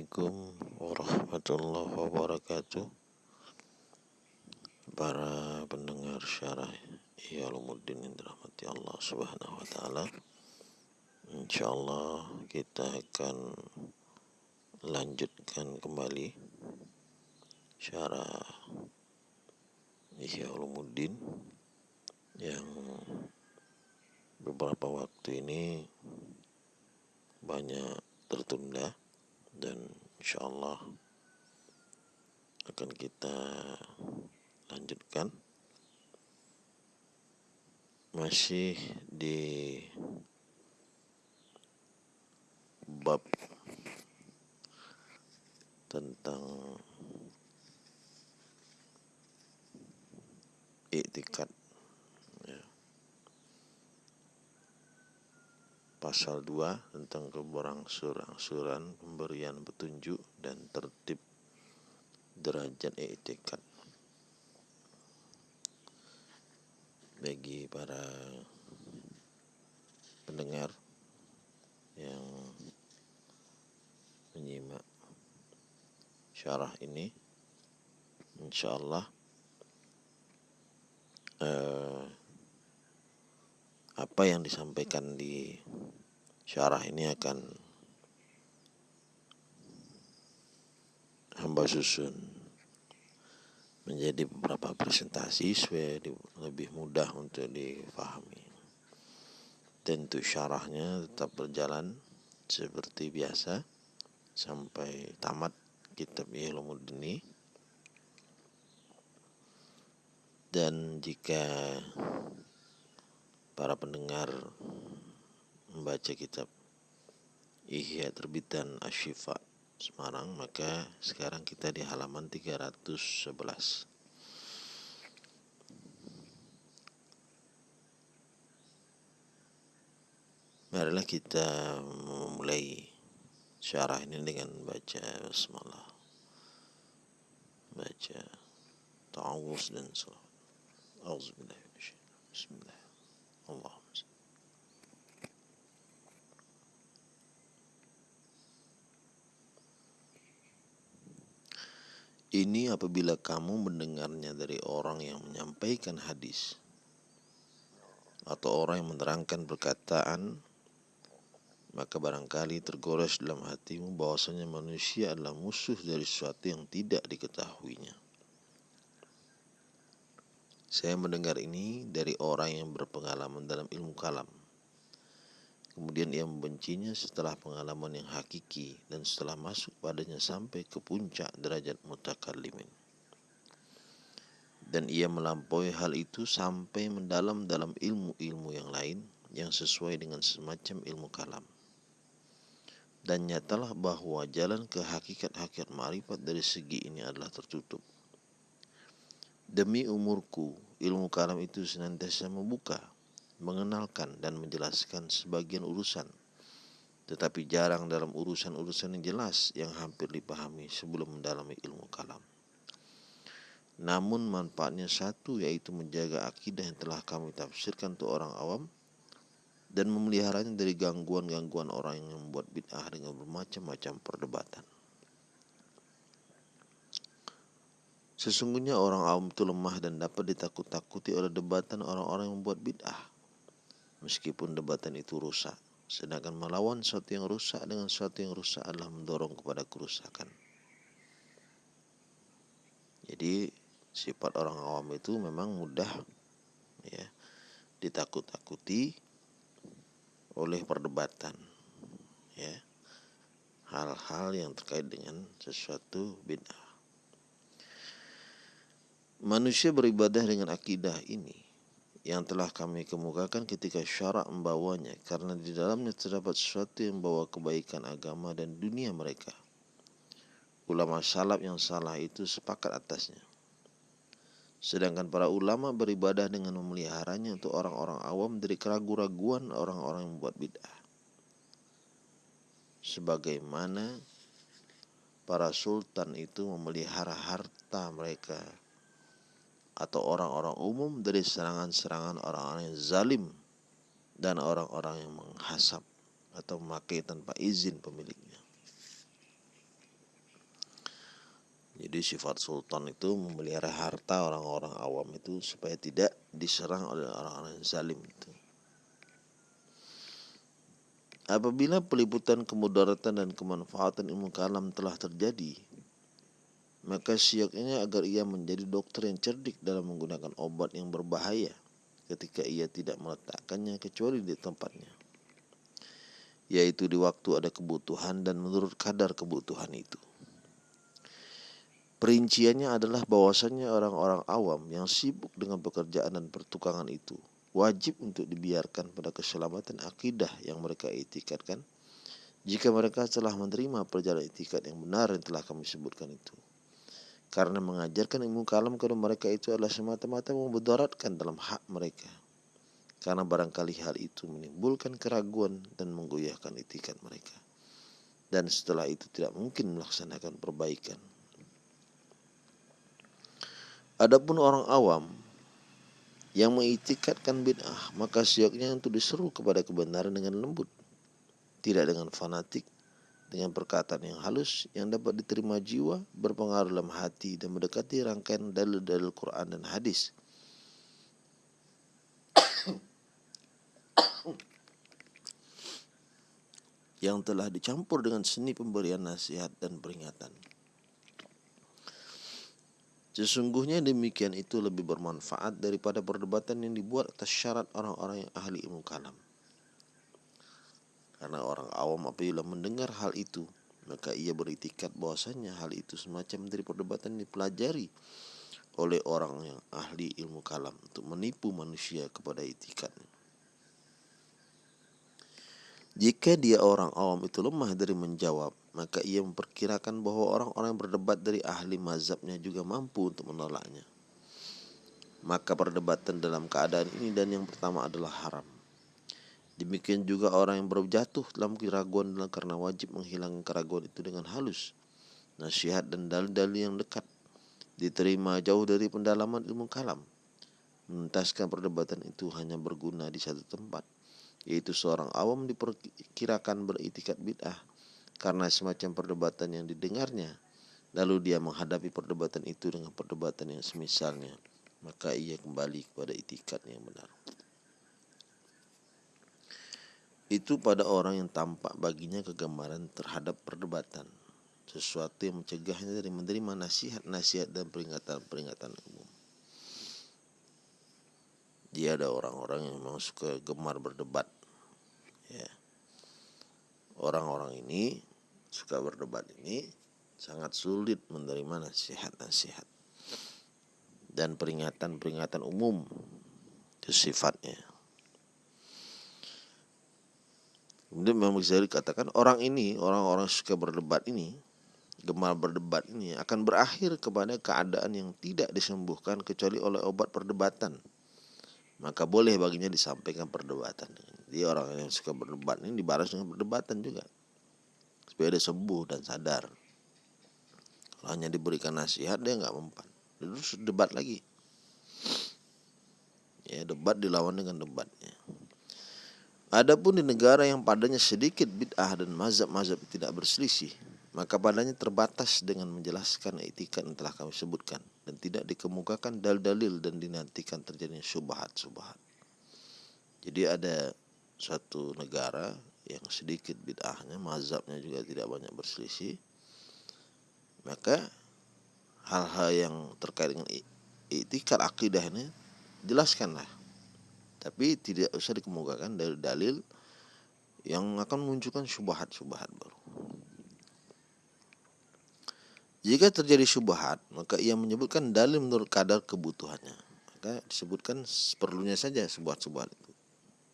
Assalamualaikum warahmatullahi wabarakatuh. Para pendengar syarah Iyalumuddin yang dirahmati Allah subhanahu wa ta'ala Insyaallah kita akan lanjutkan kembali Syarah Iyalumuddin Yang beberapa waktu ini banyak tertunda dan insya Allah akan kita lanjutkan. Masih di bab tentang iktikad pasal 2 tentang keberangsuran pemberian petunjuk dan tertib derajat etikad bagi para pendengar yang menyimak syarah ini insyaallah eh, apa yang disampaikan di syarah ini akan hamba susun menjadi beberapa presentasi supaya lebih mudah untuk difahami. Tentu syarahnya tetap berjalan seperti biasa sampai tamat kitab Ilmuddin ini. Dan jika para pendengar membaca kitab Ihya terbitan Ashifa Semarang maka sekarang kita di halaman 311 Marilah kita memulai syarah ini dengan baca basmalah baca ta'awuz dan salat. Auzubillah Bismillah. Allah. Ini apabila kamu mendengarnya dari orang yang menyampaikan hadis atau orang yang menerangkan perkataan maka barangkali tergores dalam hatimu bahwasanya manusia adalah musuh dari sesuatu yang tidak diketahuinya. Saya mendengar ini dari orang yang berpengalaman dalam ilmu kalam. Kemudian ia membencinya setelah pengalaman yang hakiki dan setelah masuk padanya sampai ke puncak derajat mutakallimin. Dan ia melampaui hal itu sampai mendalam dalam ilmu-ilmu yang lain yang sesuai dengan semacam ilmu kalam. Dan nyatalah bahwa jalan ke hakikat-hakikat marifat dari segi ini adalah tertutup Demi umurku, ilmu kalam itu senantiasa membuka, mengenalkan dan menjelaskan sebagian urusan, tetapi jarang dalam urusan-urusan yang jelas yang hampir dipahami sebelum mendalami ilmu kalam. Namun manfaatnya satu yaitu menjaga akidah yang telah kami tafsirkan untuk orang awam dan memeliharanya dari gangguan-gangguan orang yang membuat bid'ah dengan bermacam-macam perdebatan. Sesungguhnya orang awam itu lemah dan dapat ditakut-takuti oleh debatan orang-orang yang membuat bid'ah. Meskipun debatan itu rusak. Sedangkan melawan sesuatu yang rusak dengan sesuatu yang rusak adalah mendorong kepada kerusakan. Jadi sifat orang awam itu memang mudah ya ditakut-takuti oleh perdebatan ya hal-hal yang terkait dengan sesuatu bid'ah Manusia beribadah dengan akidah ini yang telah kami kemukakan ketika syarak membawanya karena di dalamnya terdapat sesuatu yang membawa kebaikan agama dan dunia mereka. Ulama salaf yang salah itu sepakat atasnya. Sedangkan para ulama beribadah dengan memeliharanya untuk orang-orang awam dari keraguan-raguan orang-orang yang membuat bid'ah. Sebagaimana para sultan itu memelihara harta mereka atau orang-orang umum dari serangan-serangan orang-orang yang zalim dan orang-orang yang menghasap atau memakai tanpa izin pemiliknya. Jadi sifat sultan itu memelihara harta orang-orang awam itu supaya tidak diserang oleh orang-orang zalim itu. Apabila peliputan kemudaratan dan kemanfaatan ilmu kalam telah terjadi, maka sioknya agar ia menjadi dokter yang cerdik dalam menggunakan obat yang berbahaya ketika ia tidak meletakkannya kecuali di tempatnya yaitu di waktu ada kebutuhan dan menurut kadar kebutuhan itu. Perinciannya adalah bahwasannya orang-orang awam yang sibuk dengan pekerjaan dan pertukangan itu wajib untuk dibiarkan pada keselamatan akidah yang mereka etikatkan jika mereka telah menerima perjalanan etikat yang benar yang telah kami sebutkan itu. Karena mengajarkan ilmu kalam kepada mereka itu adalah semata-mata membedaratkan dalam hak mereka karena barangkali hal itu menimbulkan keraguan dan menggoyahkan itikat mereka. Dan setelah itu tidak mungkin melaksanakan perbaikan. Adapun orang awam yang mengitikatkan bid'ah, maka sioknya untuk diseru kepada kebenaran dengan lembut, tidak dengan fanatik, dengan perkataan yang halus yang dapat diterima jiwa, berpengaruh dalam hati dan mendekati rangkaian dalil-dalil Quran dan hadis yang telah dicampur dengan seni pemberian nasihat dan peringatan. Sesungguhnya demikian itu lebih bermanfaat daripada perdebatan yang dibuat atas syarat orang-orang yang ahli ilmu kalam. Karena orang awam apabila mendengar hal itu, maka ia beritikat bahwasanya hal itu semacam dari perdebatan dipelajari oleh orang yang ahli ilmu kalam untuk menipu manusia kepada itikatnya. Jika dia orang awam itu lemah dari menjawab, maka ia memperkirakan bahwa orang-orang yang berdebat dari ahli mazhabnya juga mampu untuk menolaknya. Maka perdebatan dalam keadaan ini dan yang pertama adalah haram. Demikian juga orang yang berjatuh dalam keraguan karena wajib menghilangkan keraguan itu dengan halus. Nasihat dan dalil-dalil yang dekat diterima jauh dari pendalaman ilmu kalam. Menuntaskan perdebatan itu hanya berguna di satu tempat yaitu seorang awam diperkirakan beritikat bid'ah karena semacam perdebatan yang didengarnya lalu dia menghadapi perdebatan itu dengan perdebatan yang semisalnya maka ia kembali kepada itikat yang benar itu pada orang yang tampak baginya kegemaran terhadap perdebatan sesuatu yang mencegahnya dari menerima nasihat-nasihat dan peringatan-peringatan umum. Dia ada orang-orang yang memang suka gemar berdebat ya. Orang-orang ini suka berdebat ini sangat sulit menerima nasihat-nasihat dan peringatan-peringatan umum itu sifatnya kemudian memang bisa dikatakan orang ini orang-orang suka berdebat ini gemar berdebat ini akan berakhir kepada keadaan yang tidak disembuhkan kecuali oleh obat perdebatan maka boleh baginya disampaikan perdebatan. Jadi orang yang suka berdebat ini dibalas dengan perdebatan juga. Supaya dia sembuh dan sadar. Kalau hanya diberikan nasihat dia nggak mempan. Terus debat lagi. Ya debat dilawan dengan debatnya. Adapun di negara yang padanya sedikit bid'ah dan mazhab-mazhab tidak berselisih, maka padanya terbatas dengan menjelaskan etikat yang telah kami sebutkan dan tidak dikemukakan dalil-dalil dan dinantikan terjadinya subhat-subhat. Jadi ada suatu negara yang sedikit bid'ahnya, mazhabnya juga tidak banyak berselisih, maka hal-hal yang terkait dengan itikat akidah ini jelaskanlah. Tapi tidak usah dikemukakan dalil-dalil yang akan menunjukkan subhat-subhat baru. Jika terjadi syubhat, maka ia menyebutkan dalil menurut kadar kebutuhannya. Maka disebutkan seperlunya saja sebuah-sebuah itu.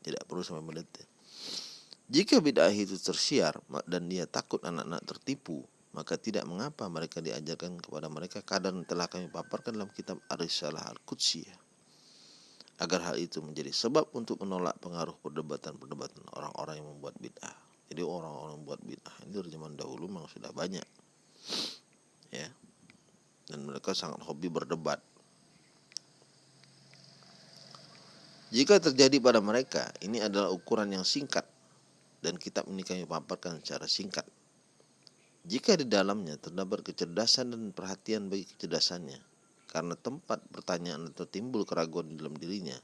Tidak perlu sampai mendetail. Jika bid'ah itu tersiar dan dia takut anak-anak tertipu, maka tidak mengapa mereka diajarkan kepada mereka kadar yang telah kami paparkan dalam kitab Arisalah Al-Qudsiyah. Agar hal itu menjadi sebab untuk menolak pengaruh perdebatan-perdebatan orang-orang yang membuat bid'ah. Jadi orang-orang membuat bid'ah ini dari zaman dahulu memang sudah banyak ya. Dan mereka sangat hobi berdebat. Jika terjadi pada mereka ini adalah ukuran yang singkat dan kitab ini kami paparkan secara singkat. Jika di dalamnya terdapat kecerdasan dan perhatian bagi kecerdasannya, karena tempat pertanyaan atau timbul keraguan dalam dirinya,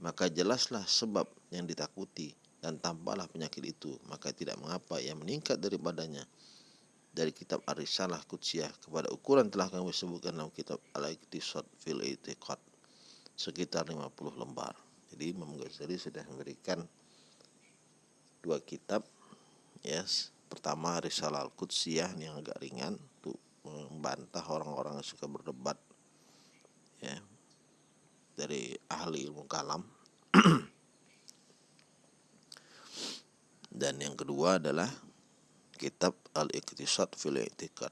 maka jelaslah sebab yang ditakuti dan tampaklah penyakit itu, maka tidak mengapa ia meningkat daripadanya dari kitab Arisalah Kutsiyah kepada ukuran telah kami sebutkan dalam kitab Al-Iqtisad fil Itiqad sekitar 50 lembar. Jadi Imam Ghazali sudah memberikan dua kitab yes. Pertama Risalah Al-Qudsiyah yang agak ringan untuk membantah orang-orang yang suka berdebat ya dari ahli ilmu kalam dan yang kedua adalah kitab Al-Iqtisad fil I'tiqad.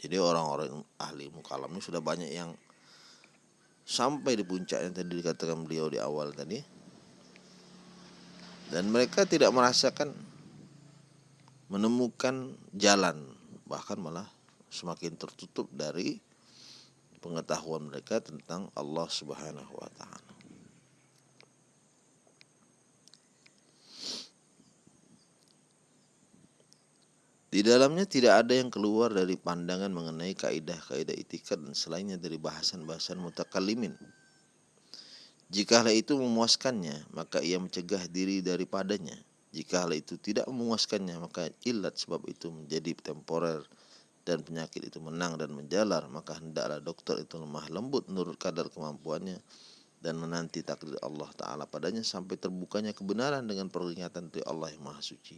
Jadi orang-orang ahli ilmu kalam ini sudah banyak yang sampai di puncak yang tadi dikatakan beliau di awal tadi. Dan mereka tidak merasakan menemukan jalan bahkan malah semakin tertutup dari pengetahuan mereka tentang Allah Subhanahu wa taala. Di dalamnya tidak ada yang keluar dari pandangan mengenai kaidah-kaidah itikat dan selainnya dari bahasan-bahasan mutakalimin. Jika hal itu memuaskannya, maka ia mencegah diri daripadanya. Jika hal itu tidak memuaskannya, maka ilat sebab itu menjadi temporer dan penyakit itu menang dan menjalar, maka hendaklah dokter itu lemah lembut menurut kadar kemampuannya dan menanti takdir Allah Ta'ala padanya sampai terbukanya kebenaran dengan peringatan dari Allah yang Maha Suci.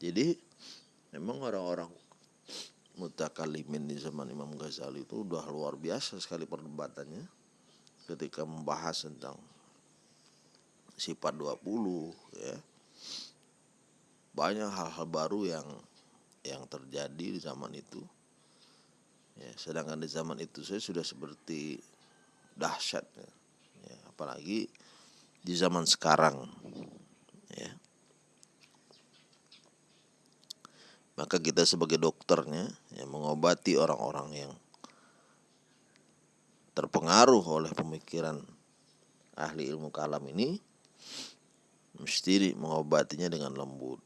Jadi, memang orang-orang mutakalimin di zaman Imam Ghazali itu udah luar biasa sekali perdebatannya ketika membahas tentang sifat 20 ya banyak hal-hal baru yang yang terjadi di zaman itu. Ya sedangkan di zaman itu saya sudah seperti dahsyat ya, ya apalagi di zaman sekarang ya. Maka kita sebagai dokternya yang mengobati orang-orang yang terpengaruh oleh pemikiran ahli ilmu kalam ini mesti mengobatinya dengan lembut.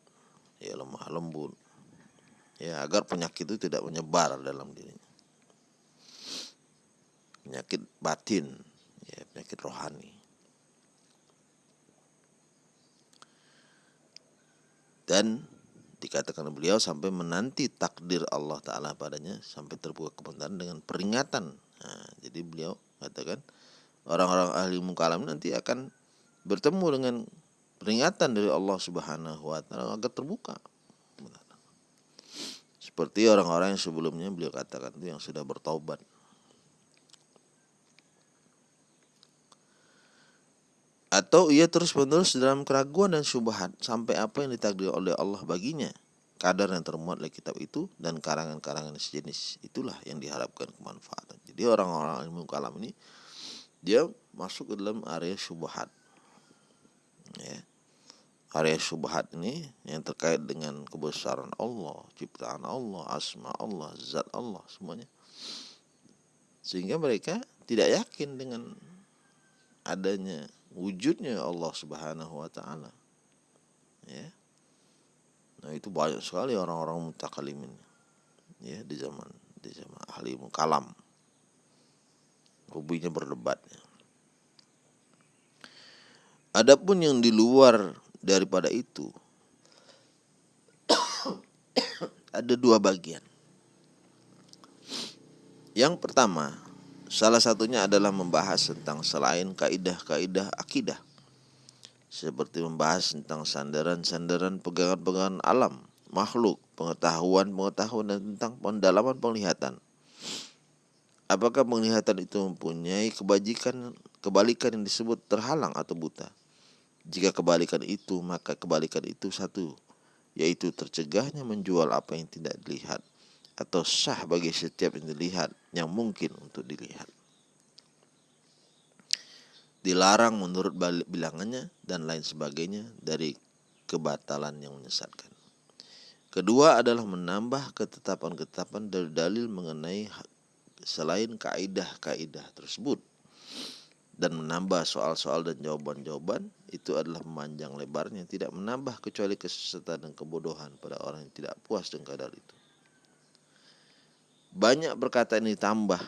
Ya lemah lembut ya agar penyakit itu tidak menyebar dalam dirinya. Penyakit batin ya penyakit rohani. Dan dikatakan beliau sampai menanti takdir Allah Ta'ala padanya sampai terbuka kebenaran dengan peringatan. Nah, jadi beliau katakan orang-orang ahli mukalam nanti akan bertemu dengan peringatan dari Allah Subhanahu wa taala agar terbuka. Seperti orang-orang yang sebelumnya beliau katakan itu yang sudah bertaubat. Atau ia terus-menerus dalam keraguan dan syubhat sampai apa yang ditakdir oleh Allah baginya kadar yang termuat oleh kitab itu dan karangan-karangan sejenis itulah yang diharapkan kemanfaatan. Jadi orang-orang ilmu kalam ini dia masuk ke dalam area syubhat. Ya area subhat ini yang terkait dengan kebesaran Allah, ciptaan Allah, asma Allah, zat Allah semuanya. Sehingga mereka tidak yakin dengan adanya wujudnya Allah Subhanahu wa taala. Ya. Nah, itu banyak sekali orang-orang mutakalimin ya di zaman di zaman ahli kalam. Hobinya berdebatnya. Adapun yang di luar daripada itu ada dua bagian. Yang pertama, salah satunya adalah membahas tentang selain kaidah-kaidah akidah. Seperti membahas tentang sandaran-sandaran pegangan-pegangan alam, makhluk, pengetahuan-pengetahuan dan tentang pendalaman penglihatan. Apakah penglihatan itu mempunyai kebajikan kebalikan yang disebut terhalang atau buta? Jika kebalikan itu, maka kebalikan itu satu, yaitu tercegahnya menjual apa yang tidak dilihat atau sah bagi setiap yang dilihat yang mungkin untuk dilihat. Dilarang menurut bilangannya dan lain sebagainya dari kebatalan yang menyesatkan. Kedua adalah menambah ketetapan-ketetapan dari dalil mengenai selain kaidah-kaidah tersebut dan menambah soal-soal dan jawaban-jawaban itu adalah memanjang lebarnya tidak menambah kecuali kesesatan dan kebodohan pada orang yang tidak puas dengan kadar itu. Banyak berkata ini tambah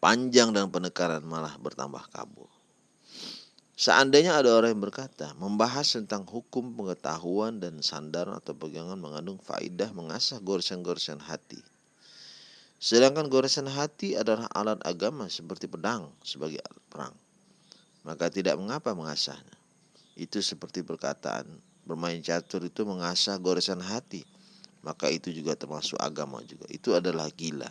panjang dan penekanan malah bertambah kabur. Seandainya ada orang yang berkata, membahas tentang hukum pengetahuan dan sandaran atau pegangan mengandung faidah mengasah goresan-goresan hati. Sedangkan goresan hati adalah alat agama seperti pedang sebagai alat perang. Maka tidak mengapa mengasahnya. Itu seperti perkataan, bermain catur itu mengasah goresan hati. Maka itu juga termasuk agama juga. Itu adalah gila.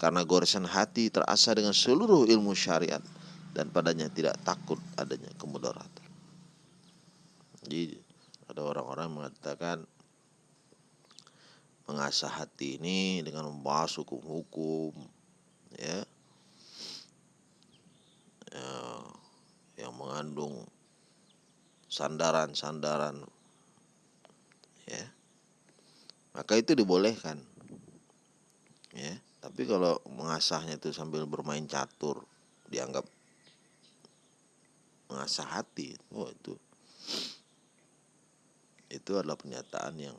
Karena goresan hati terasa dengan seluruh ilmu syariat dan padanya tidak takut adanya kemudaratan. Jadi ada orang-orang mengatakan mengasah hati ini dengan membahas hukum-hukum ya, ya yang mengandung sandaran-sandaran ya. Maka itu dibolehkan ya. Tapi kalau mengasahnya itu sambil bermain catur dianggap mengasah hati oh itu itu adalah pernyataan yang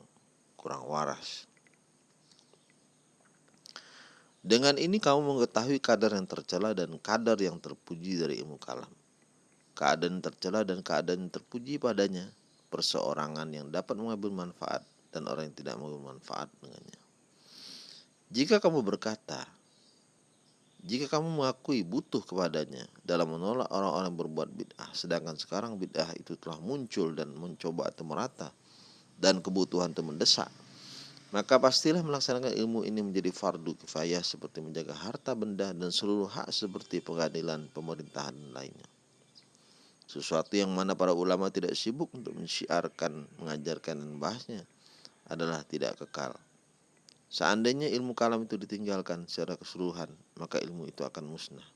kurang waras dengan ini kamu mengetahui kadar yang tercela dan kadar yang terpuji dari ilmu kalam. Keadaan tercela dan keadaan terpuji padanya perseorangan yang dapat mengambil manfaat dan orang yang tidak mengambil manfaat dengannya. Jika kamu berkata jika kamu mengakui butuh kepadanya dalam menolak orang-orang berbuat bid'ah, sedangkan sekarang bid'ah itu telah muncul dan mencoba atau merata, dan kebutuhan itu mendesak, maka pastilah melaksanakan ilmu ini menjadi fardu kifayah seperti menjaga harta benda dan seluruh hak seperti pengadilan, pemerintahan lainnya. Sesuatu yang mana para ulama tidak sibuk untuk mensyiarkan, mengajarkan dan membahasnya adalah tidak kekal. Seandainya ilmu kalam itu ditinggalkan secara keseluruhan, maka ilmu itu akan musnah.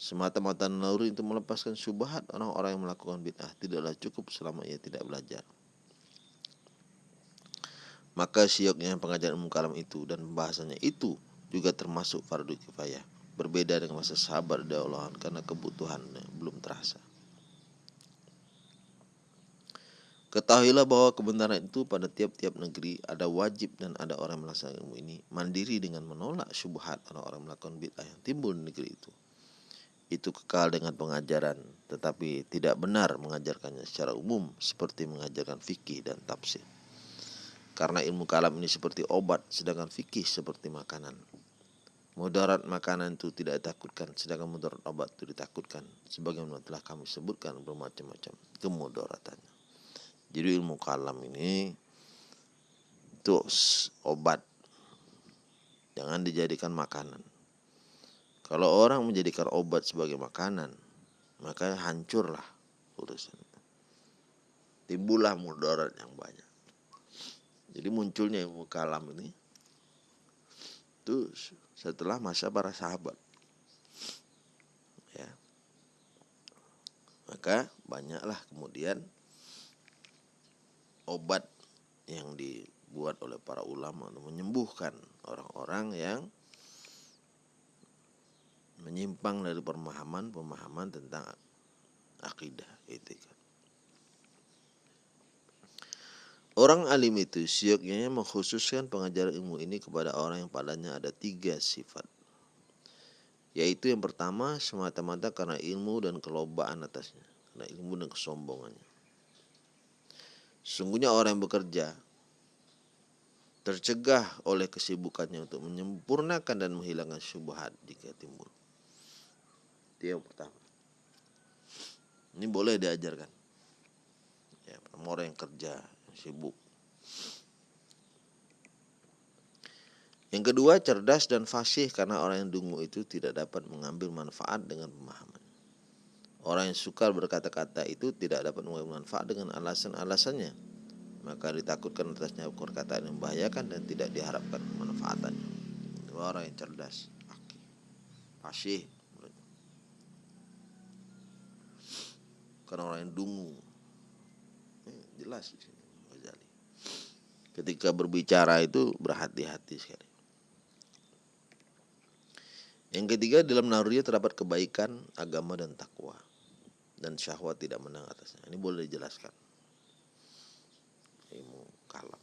Semata-mata naluri untuk melepaskan syubhat orang-orang yang melakukan bid'ah tidaklah cukup selama ia tidak belajar. Maka sioknya pengajaran ilmu kalam itu dan pembahasannya itu juga termasuk fardu kifayah. Berbeda dengan masa sabar dari Allah karena kebutuhannya belum terasa. Ketahuilah bahwa kebenaran itu pada tiap-tiap negeri ada wajib dan ada orang melaksanakan ilmu ini mandiri dengan menolak syubhat orang-orang melakukan bid'ah yang timbul di negeri itu. Itu kekal dengan pengajaran, tetapi tidak benar mengajarkannya secara umum seperti mengajarkan fikih dan tafsir. Karena ilmu kalam ini seperti obat, sedangkan fikih seperti makanan. Mudarat makanan itu tidak ditakutkan, sedangkan mudarat obat itu ditakutkan. Sebagaimana telah kami sebutkan bermacam-macam kemudaratannya. Jadi ilmu kalam ini itu obat. Jangan dijadikan makanan. Kalau orang menjadikan obat sebagai makanan, maka hancurlah urusan. Timbullah mudarat yang banyak. Jadi munculnya ilmu kalam ini itu setelah masa para sahabat. Ya. Maka banyaklah kemudian obat yang dibuat oleh para ulama untuk menyembuhkan orang-orang yang menyimpang dari pemahaman-pemahaman tentang akidah etika. Orang alim itu sioknya mengkhususkan pengajaran ilmu ini kepada orang yang padanya ada tiga sifat. Yaitu yang pertama semata-mata karena ilmu dan kelobaan atasnya. Karena ilmu dan kesombongannya. Sungguhnya orang yang bekerja tercegah oleh kesibukannya untuk menyempurnakan dan menghilangkan syubhat jika timbul. Itu yang pertama. Ini boleh diajarkan. Ya, orang yang kerja, sibuk. Yang kedua, cerdas dan fasih karena orang yang dungu itu tidak dapat mengambil manfaat dengan pemahaman. Orang yang suka berkata-kata itu tidak dapat mengambil manfaat dengan alasan-alasannya. Maka ditakutkan atasnya perkataan yang membahayakan dan tidak diharapkan manfaatannya. Itu orang yang cerdas, fasih. Karena orang yang dungu. jelas di sini. Ketika berbicara itu berhati-hati sekali. Yang ketiga dalam naluriah terdapat kebaikan, agama dan takwa dan syahwat tidak menang atasnya. Ini boleh dijelaskan. Ilmu kalam.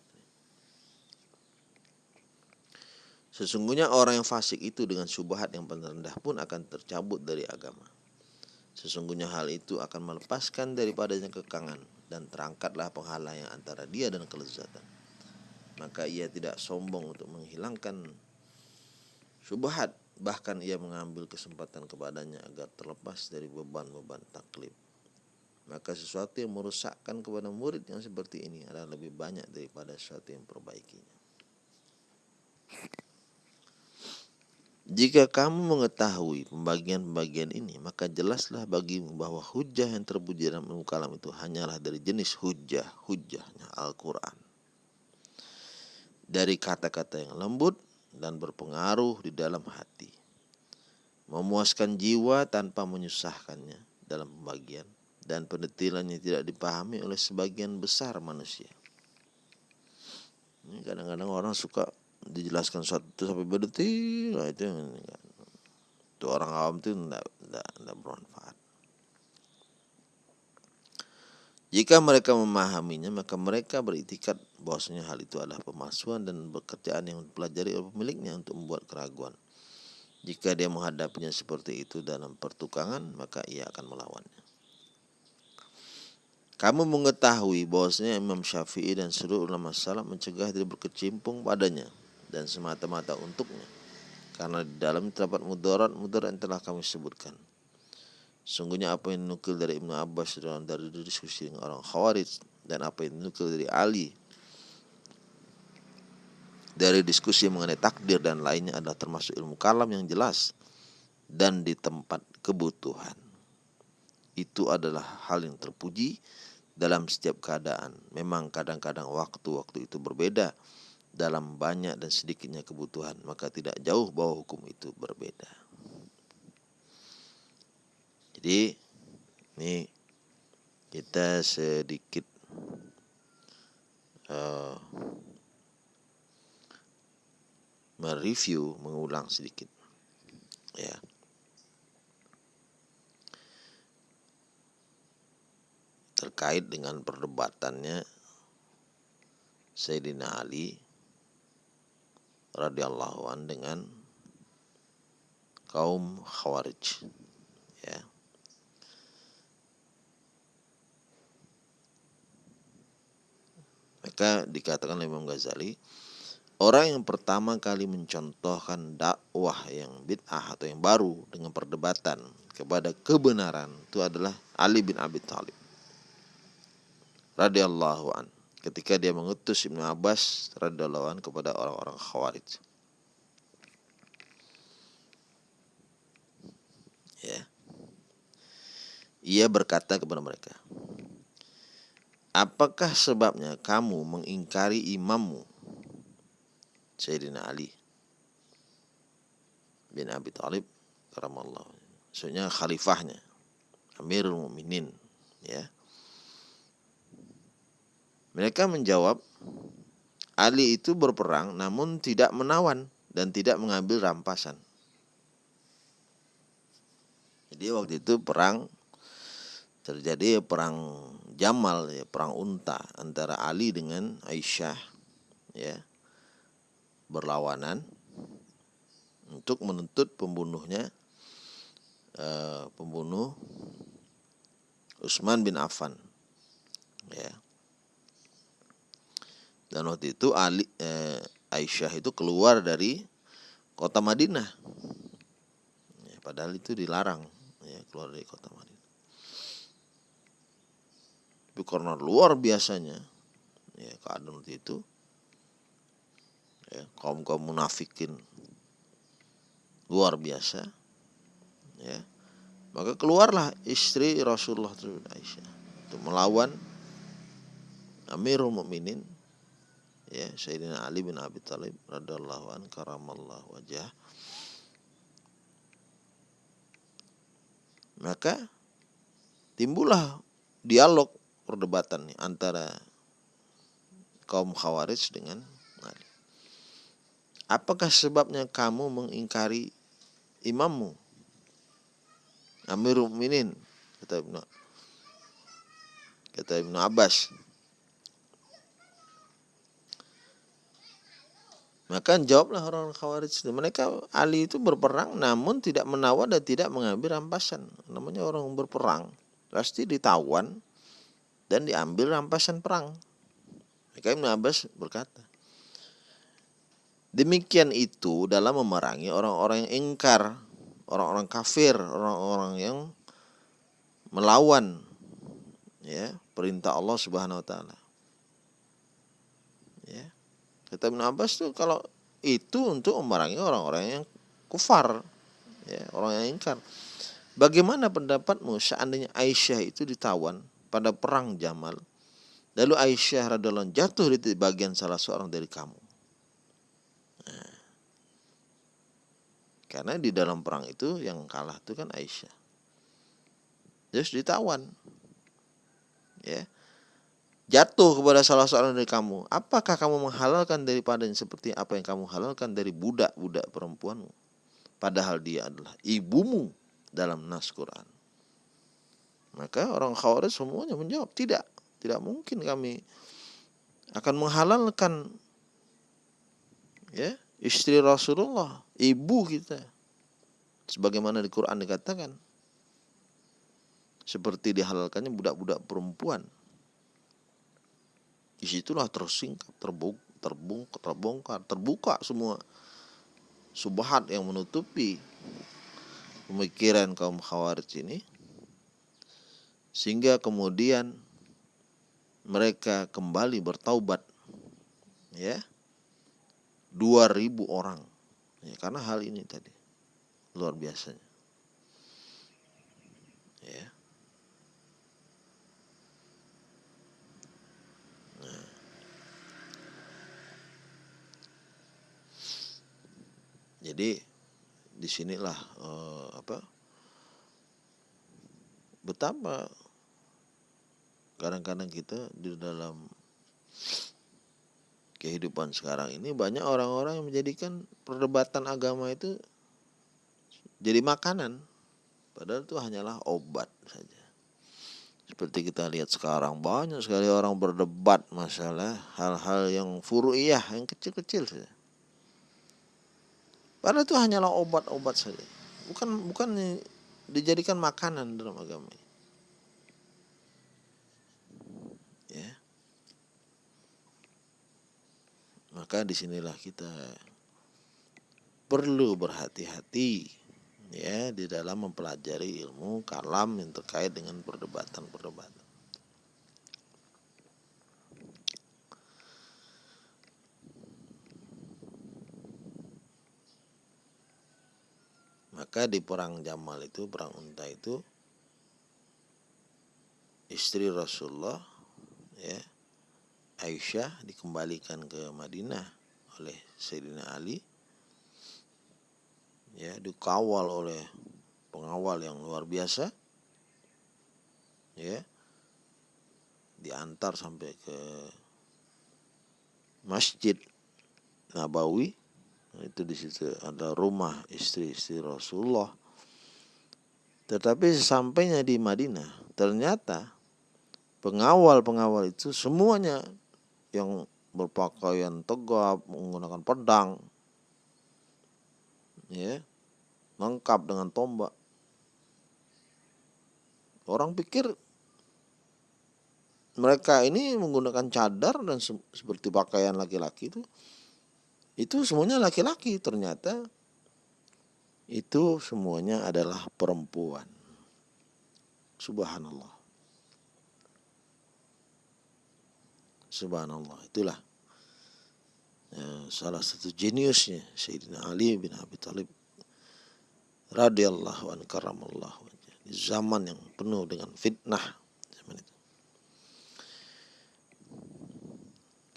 Sesungguhnya orang yang fasik itu dengan syubhat yang paling rendah pun akan tercabut dari agama. Sesungguhnya hal itu akan melepaskan daripadanya kekangan dan terangkatlah penghalang yang antara dia dan kelezatan. Maka ia tidak sombong untuk menghilangkan syubhat, bahkan ia mengambil kesempatan kepadanya agar terlepas dari beban-beban taklif. Maka sesuatu yang merusakkan kepada murid yang seperti ini adalah lebih banyak daripada sesuatu yang perbaikinya. Jika kamu mengetahui pembagian-pembagian ini, maka jelaslah bagimu bahwa hujah yang terpuji dalam ilmu kalam itu hanyalah dari jenis hujah, hujahnya Al-Quran. Dari kata-kata yang lembut dan berpengaruh di dalam hati. Memuaskan jiwa tanpa menyusahkannya dalam pembagian dan pendetilannya tidak dipahami oleh sebagian besar manusia. Kadang-kadang orang suka dijelaskan suatu sampai berdetil nah itu itu orang awam itu tidak bermanfaat jika mereka memahaminya maka mereka beritikat bahwasanya hal itu adalah pemalsuan dan pekerjaan yang dipelajari oleh pemiliknya untuk membuat keraguan jika dia menghadapinya seperti itu dalam pertukangan maka ia akan melawannya kamu mengetahui bahwasanya Imam Syafi'i dan seluruh ulama salaf mencegah dia berkecimpung padanya dan semata-mata untuknya. Karena di dalam terdapat mudarat mudarat yang telah kami sebutkan. Sungguhnya apa yang nukil dari Ibnu Abbas dalam dari diskusi dengan orang Khawarij dan apa yang nukil dari Ali dari diskusi mengenai takdir dan lainnya adalah termasuk ilmu kalam yang jelas dan di tempat kebutuhan. Itu adalah hal yang terpuji dalam setiap keadaan. Memang kadang-kadang waktu-waktu itu berbeda dalam banyak dan sedikitnya kebutuhan, maka tidak jauh bahwa hukum itu berbeda. Jadi ini kita sedikit uh, mereview, mengulang sedikit, ya. terkait dengan perdebatannya Sayyidina Ali radhiyallahu an dengan kaum Khawarij maka dikatakan oleh Imam Ghazali orang yang pertama kali mencontohkan dakwah yang bid'ah atau yang baru dengan perdebatan kepada kebenaran itu adalah Ali bin Abi Thalib radhiyallahu an ketika dia mengutus Ibnu Abbas radhiyallahu an kepada orang-orang Khawarij. Ya. Ia berkata kepada mereka, Apakah sebabnya kamu mengingkari imammu? Sayyidina Ali bin Abi Thalib karamallahu maksudnya khalifahnya Amirul Mukminin ya. Mereka menjawab, Ali itu berperang namun tidak menawan dan tidak mengambil rampasan. Jadi waktu itu perang terjadi perang Jamal ya, perang unta antara Ali dengan Aisyah ya. Berlawanan untuk menuntut pembunuhnya eh, pembunuh Utsman bin Affan ya dan waktu itu Ali eh, Aisyah itu keluar dari kota Madinah. Ya, padahal itu dilarang ya, keluar dari kota Madinah. Tapi karena luar biasanya ya keadaan waktu itu ya, kaum kaum munafikin luar biasa ya maka keluarlah istri Rasulullah Aisyah untuk melawan Amirul Mukminin ya Sayyidina Ali bin Abi Thalib radhiyallahu an karamallahu wajah. Maka timbullah dialog perdebatan nih antara kaum Khawarij dengan Ali. Apakah sebabnya kamu mengingkari imammu. Amirul Mukminin kata Ibnu kata Ibnu Abbas. Maka jawablah orang Khawarij. Mereka Ali itu berperang namun tidak menawar dan tidak mengambil rampasan. Namanya orang berperang pasti ditawan dan diambil rampasan perang. Maka Ibn Abbas berkata, demikian itu dalam memerangi orang-orang yang ingkar, orang-orang kafir, orang-orang yang melawan ya perintah Allah Subhanahu wa taala. Ya. Kata Ibn Abbas tuh kalau itu untuk memerangi orang-orang yang kufar, ya, orang yang ingkar. Bagaimana pendapatmu seandainya Aisyah itu ditawan pada perang Jamal. Lalu Aisyah radhiallahu jatuh di bagian salah seorang dari kamu. Nah, karena di dalam perang itu yang kalah itu kan Aisyah. Terus ditawan. Ya. Jatuh kepada salah seorang dari kamu. Apakah kamu menghalalkan daripada seperti apa yang kamu halalkan dari budak-budak perempuanmu? Padahal dia adalah ibumu dalam nas Quran. Maka orang Khawarij semuanya menjawab tidak, tidak mungkin kami akan menghalalkan ya istri Rasulullah, ibu kita. Sebagaimana di Quran dikatakan. Seperti dihalalkannya budak-budak perempuan. Di situlah tersingkap, terbongkar, terbongkar, terbongkar, terbuka semua subhat yang menutupi pemikiran kaum khawarij ini sehingga kemudian mereka kembali bertaubat ya. 2000 orang ya, karena hal ini tadi luar biasanya. Ya. Nah. jadi di sinilah uh, apa betapa kadang-kadang kita di dalam kehidupan sekarang ini banyak orang-orang yang menjadikan perdebatan agama itu jadi makanan padahal itu hanyalah obat saja seperti kita lihat sekarang banyak sekali orang berdebat masalah hal-hal yang furu'iyah yang kecil-kecil saja Padahal itu hanyalah obat-obat saja. Bukan bukan dijadikan makanan dalam agama. Ya. Maka di sinilah kita perlu berhati-hati ya di dalam mempelajari ilmu kalam yang terkait dengan perdebatan-perdebatan. Maka di perang Jamal itu, perang unta itu istri Rasulullah ya Aisyah dikembalikan ke Madinah oleh Sayyidina Ali. Ya dikawal oleh pengawal yang luar biasa. Ya diantar sampai ke Masjid Nabawi. Itu di situ ada rumah istri-istri Rasulullah. Tetapi sesampainya di Madinah, ternyata pengawal-pengawal itu semuanya yang berpakaian tegap, menggunakan pedang, ya, lengkap dengan tombak. Orang pikir mereka ini menggunakan cadar dan seperti pakaian laki-laki itu. Itu semuanya laki-laki ternyata. Itu semuanya adalah perempuan. Subhanallah subhanallah itulah ya, salah satu jeniusnya Sayyidina Ali bin Abi Thalib radhiyallahu an zaman yang penuh dengan fitnah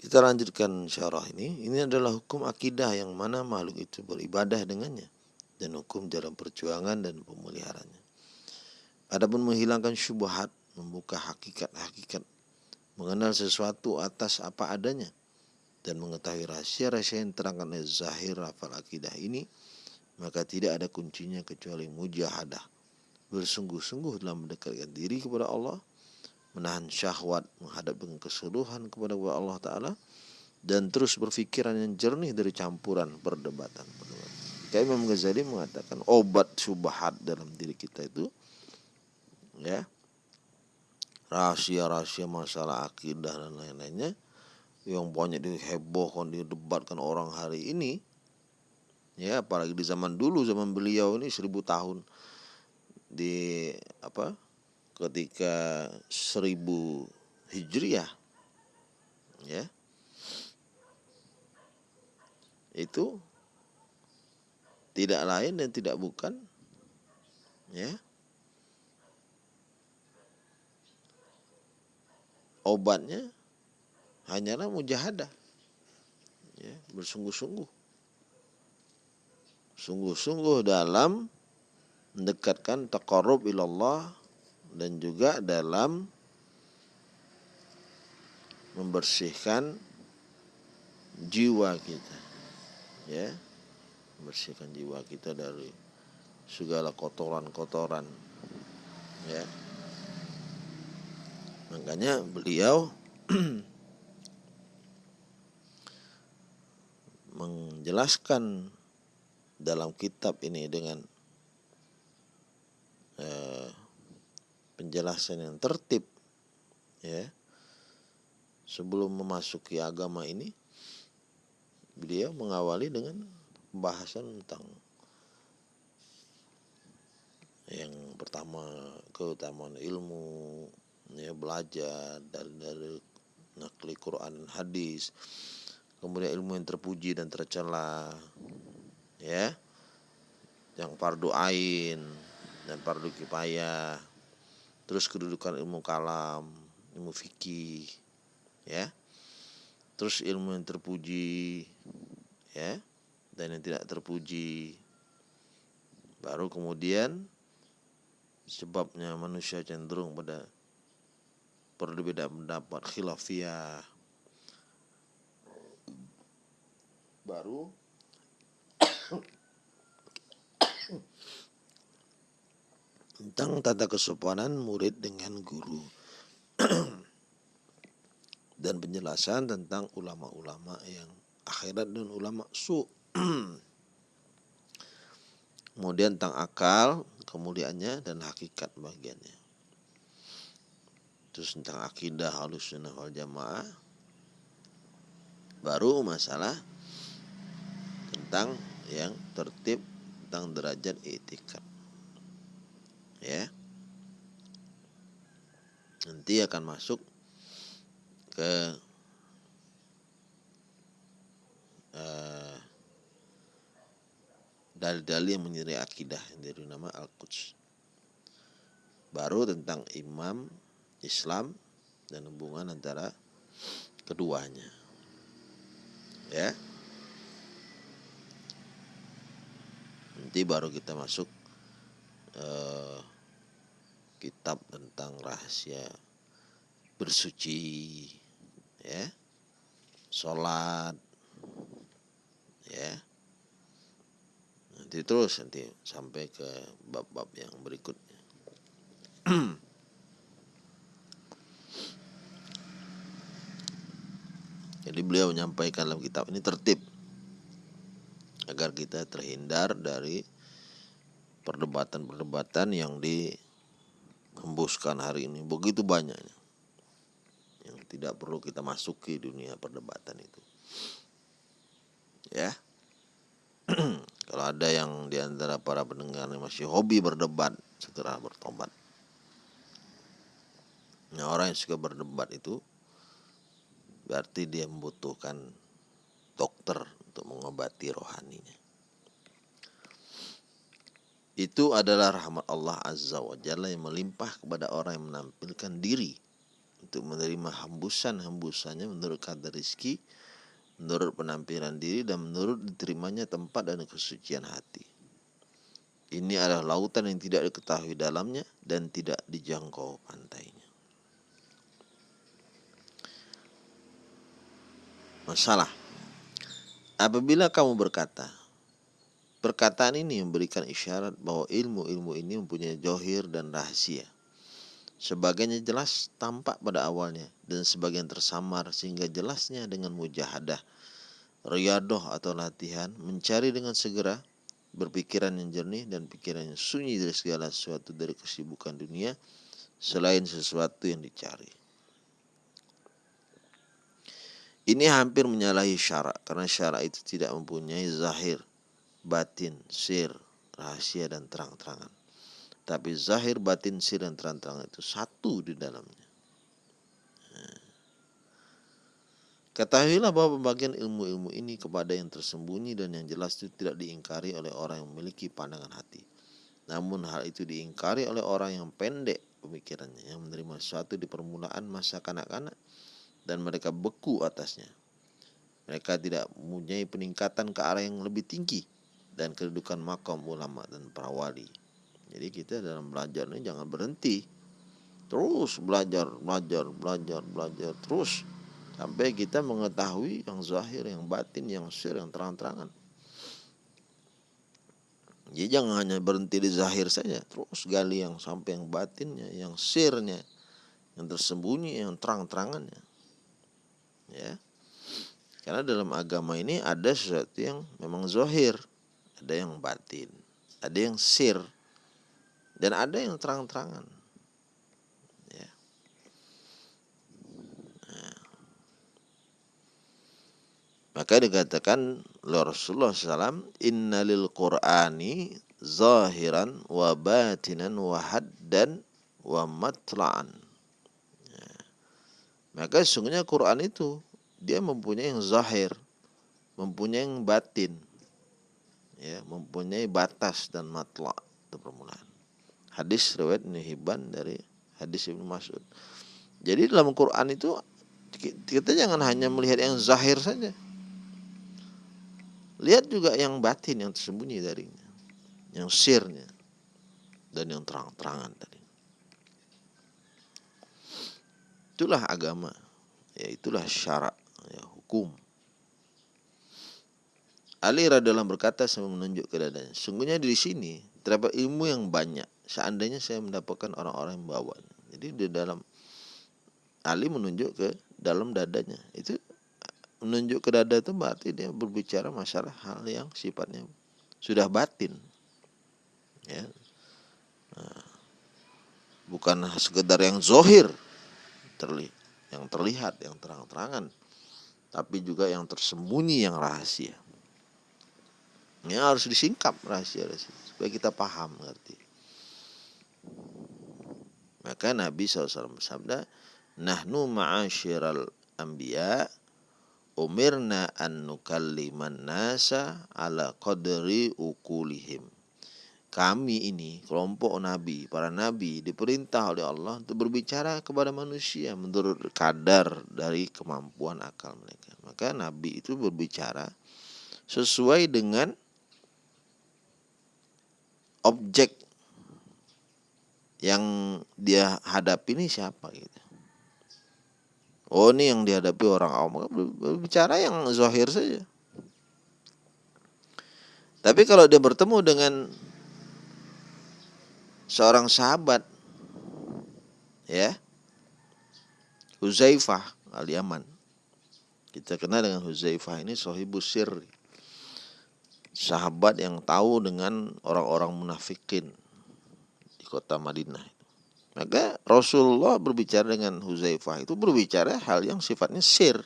Kita lanjutkan syarah ini. Ini adalah hukum akidah yang mana makhluk itu beribadah dengannya dan hukum dalam perjuangan dan pemeliharaannya. Adapun menghilangkan syubhat, membuka hakikat-hakikat, mengenal sesuatu atas apa adanya dan mengetahui rahasia-rahasia yang terangkan oleh zahir rafal akidah ini maka tidak ada kuncinya kecuali mujahadah bersungguh-sungguh dalam mendekatkan diri kepada Allah menahan syahwat menghadap dengan keseluruhan kepada Allah Ta'ala dan terus berpikiran yang jernih dari campuran perdebatan. Kayak Imam Ghazali mengatakan obat subhat dalam diri kita itu ya rahasia-rahasia masalah akidah dan lain-lainnya yang banyak dihebohkan didebatkan orang hari ini ya apalagi di zaman dulu zaman beliau ini seribu tahun di apa ketika seribu hijriah ya. Itu tidak lain dan tidak bukan ya obatnya hanyalah mujahadah. Ya bersungguh-sungguh. Sungguh-sungguh dalam mendekatkan taqarrub ilallah dan juga dalam membersihkan jiwa kita. Ya membersihkan jiwa kita dari segala kotoran-kotoran. Ya makanya beliau menjelaskan dalam kitab ini dengan eh, penjelasan yang tertib ya. Sebelum memasuki agama ini beliau mengawali dengan pembahasan tentang yang pertama keutamaan ilmu ya belajar dari dari nakli Quran hadis. Kemudian ilmu yang terpuji dan tercela ya. Yang fardu ain dan fardu kifayah. Terus kedudukan ilmu kalam ilmu fikih ya. Terus ilmu yang terpuji ya dan yang tidak terpuji. Baru kemudian sebabnya manusia cenderung pada perbedaan pendapat khilafiyah. Baru tentang tata kesopanan murid dengan guru. Dan penjelasan tentang ulama-ulama yang akhirat dan ulama su. Kemudian tentang akal kemuliaannya dan hakikat bagiannya terus tentang akidah halus sunnah wal jamaah baru masalah tentang yang tertib tentang derajat etika ya. Nanti akan masuk ke uh, dalil-dalil yang menyerai akidah yang dari nama Al-Quds. Baru tentang imam Islam dan hubungan antara keduanya. Ya. Nanti baru kita masuk uh, kitab tentang rahasia bersuci ya. Sholat ya. Nanti terus nanti sampai ke bab-bab yang berikutnya jadi beliau menyampaikan dalam kitab ini tertib agar kita terhindar dari perdebatan-perdebatan yang di hembuskan hari ini. Begitu banyaknya yang tidak perlu kita masuki dunia perdebatan itu. Ya. Kalau ada yang di antara para pendengar yang masih hobi berdebat segera bertobat. Nah orang yang suka berdebat itu berarti dia membutuhkan dokter untuk mengobati rohaninya itu adalah rahmat Allah Azza wa Jalla yang melimpah kepada orang yang menampilkan diri untuk menerima hembusan-hembusannya menurut kadar rizki, menurut penampilan diri dan menurut diterimanya tempat dan kesucian hati. Ini adalah lautan yang tidak diketahui dalamnya dan tidak dijangkau pantainya. Masalah Apabila kamu berkata, Perkataan ini memberikan isyarat bahwa ilmu-ilmu ini mempunyai johir dan rahasia. Sebagiannya jelas tampak pada awalnya dan sebagian tersamar sehingga jelasnya dengan mujahadah, riadoh atau latihan, mencari dengan segera, berpikiran yang jernih dan pikiran yang sunyi dari segala sesuatu dari kesibukan dunia selain sesuatu yang dicari. Ini hampir menyalahi syarak karena syarak itu tidak mempunyai zahir, batin, sir, rahasia dan terang-terangan. Tapi zahir, batin, sir dan terang-terangan itu satu di dalamnya. Nah. Ketahuilah bahwa pembagian ilmu-ilmu ini kepada yang tersembunyi dan yang jelas itu tidak diingkari oleh orang yang memiliki pandangan hati. Namun hal itu diingkari oleh orang yang pendek pemikirannya, yang menerima sesuatu di permulaan masa kanak-kanak dan mereka beku atasnya. Mereka tidak mempunyai peningkatan ke arah yang lebih tinggi dan kedudukan makam ulama dan para wali. Jadi kita dalam belajar ini jangan berhenti. Terus belajar, belajar, belajar, belajar terus sampai kita mengetahui yang zahir, yang batin, yang sir, yang terang-terangan. Jadi jangan hanya berhenti di zahir saja, terus gali yang sampai yang batinnya, yang sirnya, yang tersembunyi, yang terang-terangannya ya. Karena dalam agama ini ada sesuatu yang memang zohir ada yang batin ada yang sir dan ada yang terang-terangan. Ya. Nah. maka dikatakan oleh Rasulullah SAW innalil qur'ani zahiran wa batinan wa haddan wa matla'an maka sesungguhnya Quran itu dia mempunyai yang zahir, mempunyai yang batin, ya, mempunyai batas dan matla itu permulaan. Hadis riwayat Ibnu Hibban dari hadis Ibnu Mas'ud. Jadi dalam Quran itu kita jangan hanya melihat yang zahir saja. Lihat juga yang batin yang tersembunyi darinya, yang sirnya dan yang terang-terangan tadi. Itulah agama. Ya, itulah syarak, ya, hukum. Ali radhiallahu berkata sambil menunjuk ke dadanya, sungguhnya di sini terdapat ilmu yang banyak. Seandainya saya mendapatkan orang-orang yang bawa. Jadi di dalam Ali menunjuk ke dalam dadanya. Itu menunjuk ke dada itu berarti dia berbicara masalah hal yang sifatnya sudah batin. Ya. Nah, bukan sekedar yang zohir terlihat yang terlihat yang terang-terangan tapi juga yang tersembunyi yang rahasia. Ini harus disingkap rahasia, rahasia. Supaya kita paham ngerti maka Nabi SAW bersabda nahnu ma'asyiral anbiya umirna an nukalliman nasa ala qadri ukulihim kami ini kelompok nabi, para nabi diperintah oleh Allah untuk berbicara kepada manusia menurut kadar dari kemampuan akal mereka. Maka nabi itu berbicara sesuai dengan objek yang dia hadapi ini siapa gitu. Oh ini yang dihadapi orang awam berbicara yang zahir saja. Tapi kalau dia bertemu dengan seorang sahabat ya. Huzaifah al-Yaman. Kita kenal dengan Huzaifah ini sohibus sir sahabat yang tahu dengan orang-orang munafikin di kota Madinah maka Rasulullah berbicara dengan Huzaifah itu berbicara hal yang sifatnya sir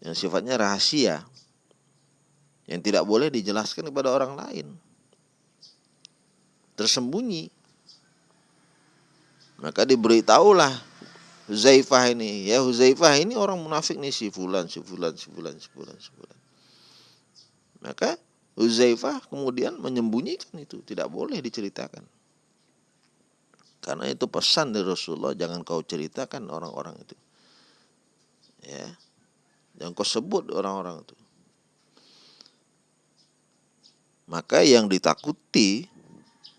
yang sifatnya rahasia yang tidak boleh dijelaskan kepada orang lain tersembunyi. Maka diberitahulah Huzaifah ini, ya Huzaifah ini orang munafik nih si fulan, si fulan, si fulan, si fulan, si fulan. Maka Huzaifah kemudian menyembunyikan itu, tidak boleh diceritakan. Karena itu pesan dari Rasulullah, jangan kau ceritakan orang-orang itu. Ya. Jangan kau sebut orang-orang itu. Maka yang ditakuti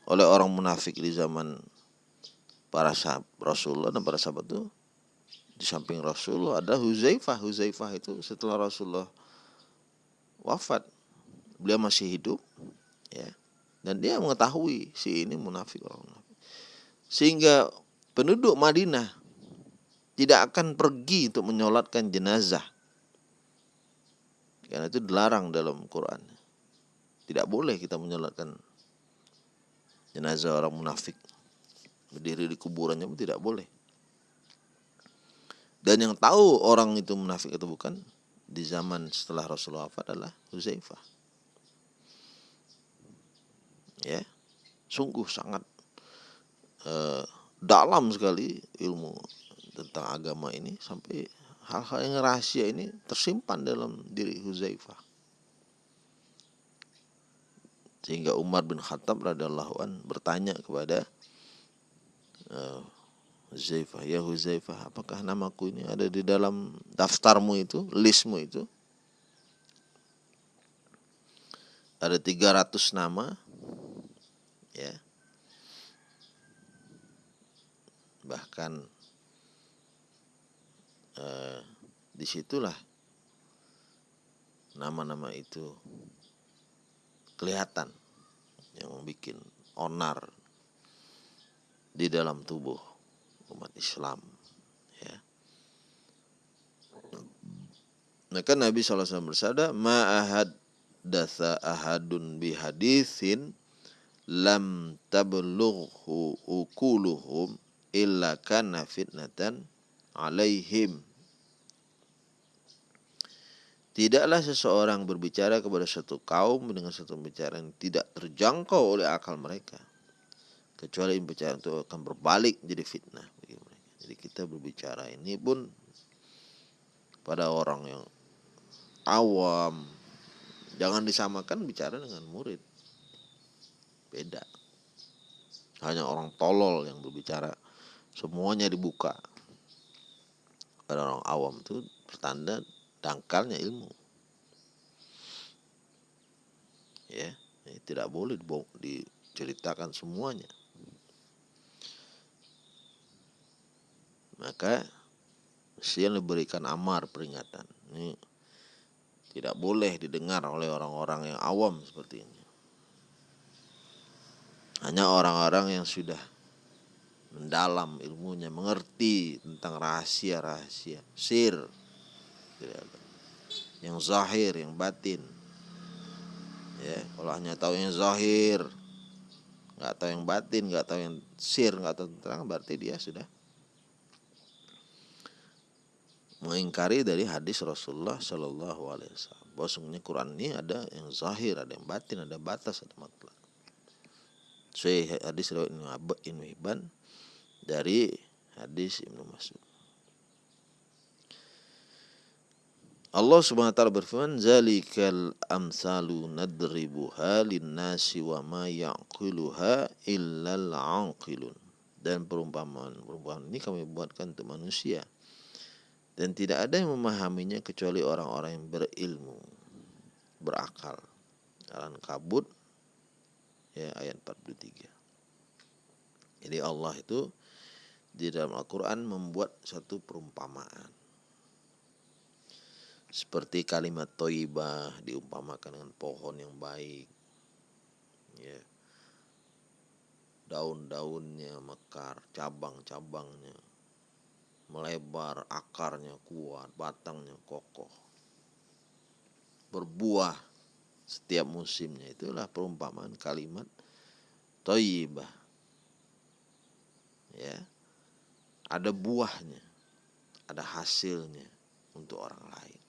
oleh orang munafik di zaman para sahabat Rasulullah dan para sahabat itu di samping Rasulullah ada Huzaifah. Huzaifah itu setelah Rasulullah wafat beliau masih hidup ya. Dan dia mengetahui si ini munafik orang munafik. Sehingga penduduk Madinah tidak akan pergi untuk menyolatkan jenazah. Karena itu dilarang dalam Quran. Tidak boleh kita menyolatkan jenazah orang munafik berdiri di kuburannya pun tidak boleh dan yang tahu orang itu munafik atau bukan di zaman setelah Rasulullah wafat adalah Huzaifah. Ya, sungguh sangat uh, dalam sekali ilmu tentang agama ini sampai hal-hal yang rahasia ini tersimpan dalam diri Huzaifah. Sehingga Umar bin Khattab radhiallahu an bertanya kepada uh, Huzaifah, ya Huzaifah, apakah namaku ini ada di dalam daftarmu itu, listmu itu? Ada 300 nama, ya. Bahkan eh, di situlah nama-nama itu kelihatan yang membuat onar di dalam tubuh umat Islam ya. Maka Nabi SAW bersabda ma'ahad dasa ahadun bihadithin lam tablughu ukuluhum illa kana fitnatan alaihim Tidaklah seseorang berbicara kepada satu kaum dengan satu pembicaraan yang tidak terjangkau oleh akal mereka. Kecuali pembicaraan itu akan berbalik jadi fitnah. Jadi kita berbicara ini pun pada orang yang awam. Jangan disamakan bicara dengan murid. Beda. Hanya orang tolol yang berbicara semuanya dibuka. Pada orang awam itu pertanda dangkalnya ilmu. Ya, tidak boleh diceritakan semuanya. maka mestinya diberikan amar peringatan. Ini tidak boleh didengar oleh orang-orang yang awam seperti ini. Hanya orang-orang yang sudah mendalam ilmunya, mengerti tentang rahasia-rahasia, sir, yang zahir, yang batin. Ya, kalau hanya tahu yang zahir, nggak tahu yang batin, nggak tahu yang sir, nggak tahu tentang, berarti dia sudah mengingkari dari hadis Rasulullah Shallallahu Alaihi Wasallam. Bahwasanya Quran ini ada yang zahir, ada yang batin, ada batas, ada matlak. Saya hadis riwayat Ibnu Hibban dari hadis Ibnu Mas'ud. Allah Subhanahu wa taala berfirman, "Zalikal amsalu nadribuha lin-nasi wa ma yaqiluha illal aqilun." Dan perumpamaan-perumpamaan ini kami buatkan untuk manusia. Dan tidak ada yang memahaminya kecuali orang-orang yang berilmu berakal. Alan kabut ya ayat 43 jadi Allah itu di dalam Al-Quran membuat satu perumpamaan seperti kalimat toibah diumpamakan dengan pohon yang baik ya daun-daunnya mekar cabang-cabangnya melebar, akarnya kuat, batangnya kokoh. Berbuah setiap musimnya. Itulah perumpamaan kalimat toibah. Ya. Ada buahnya, ada hasilnya untuk orang lain.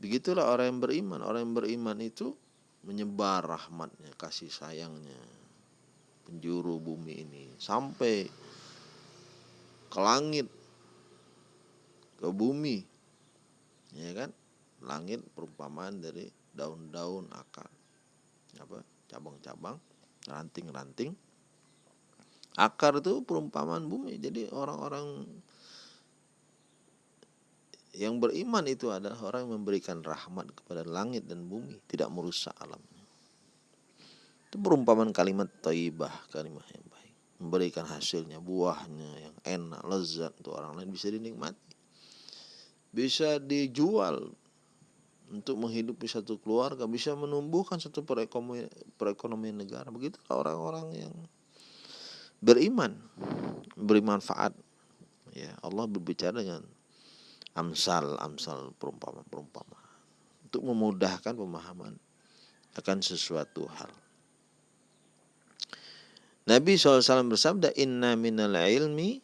Begitulah orang yang beriman. Orang yang beriman itu menyebar rahmatnya, kasih sayangnya, penjuru bumi ini. Sampai ke langit ke bumi. Ya kan? Langit perumpamaan dari daun-daun akar. Apa? Cabang-cabang ranting-ranting. Akar itu perumpamaan bumi. Jadi orang-orang yang beriman itu adalah orang yang memberikan rahmat kepada langit dan bumi tidak merusak alamnya itu perumpamaan kalimat taibah kalimat yang memberikan hasilnya buahnya yang enak lezat untuk orang lain bisa dinikmati bisa dijual untuk menghidupi satu keluarga, bisa menumbuhkan satu perekonomian, perekonomian negara. Begitulah orang-orang yang beriman, beri manfaat. Ya, Allah berbicara dengan amsal, amsal perumpama-perumpama untuk memudahkan pemahaman akan sesuatu hal. Nabi SAW bersabda, Inna minal ilmi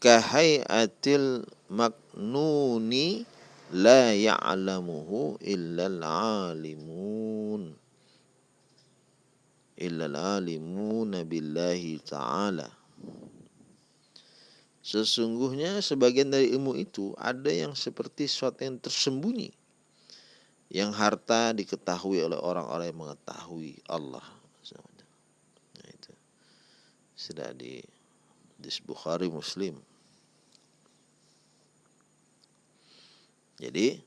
kahayatil maknuni la ya'lamuhu illal alimun. Illal alimun billahi ta'ala Sesungguhnya sebagian dari ilmu itu ada yang seperti sesuatu yang tersembunyi yang harta diketahui oleh orang-orang yang mengetahui Allah. Nah, itu sudah di di Bukhari Muslim. Jadi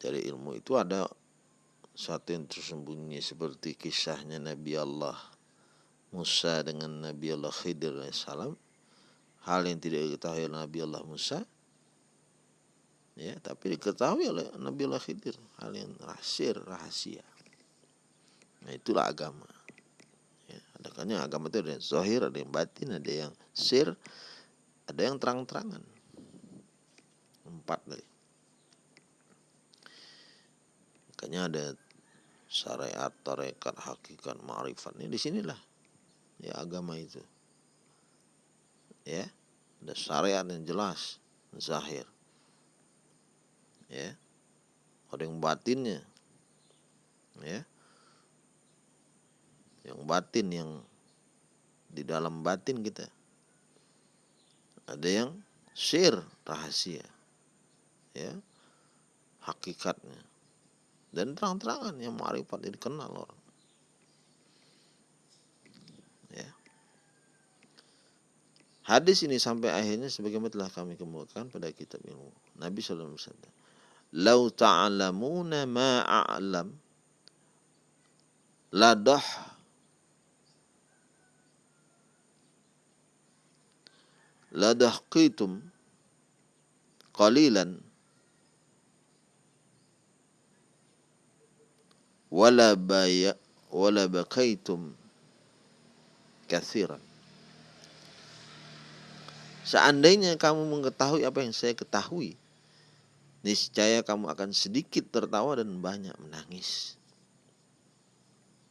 dari ilmu itu ada satu yang tersembunyi seperti kisahnya Nabi Allah Musa dengan Nabi Allah Khidir salam. Hal yang tidak diketahui oleh Nabi Allah Musa. Ya tapi diketahui oleh Nabi Allah Khidir. Hal yang rahasia rahasia. Nah itulah agama. Ya, kan agama itu ada yang zahir ada yang batin ada yang sir ada yang terang-terangan. Empat tadi makanya ada syariat, tarekat, hakikat, ma'rifat. Ini di sinilah ya agama itu. Ya ada syariat yang jelas zahir. Ya ada yang batinnya. Ya yang batin yang di dalam batin kita. Ada yang sir rahasia. Ya hakikatnya. Dan terang-terangan yang marifat dikenal orang ya hadis ini sampai akhirnya sebagaimana telah kami kemukakan pada kitab ilmu. Nabi SAW bersabda lau ta'lamuna ma a'lam ladah ladahqitum qalilan wala baya wala bakaitum kathiran Seandainya kamu mengetahui apa yang saya ketahui, niscaya kamu akan sedikit tertawa dan banyak menangis.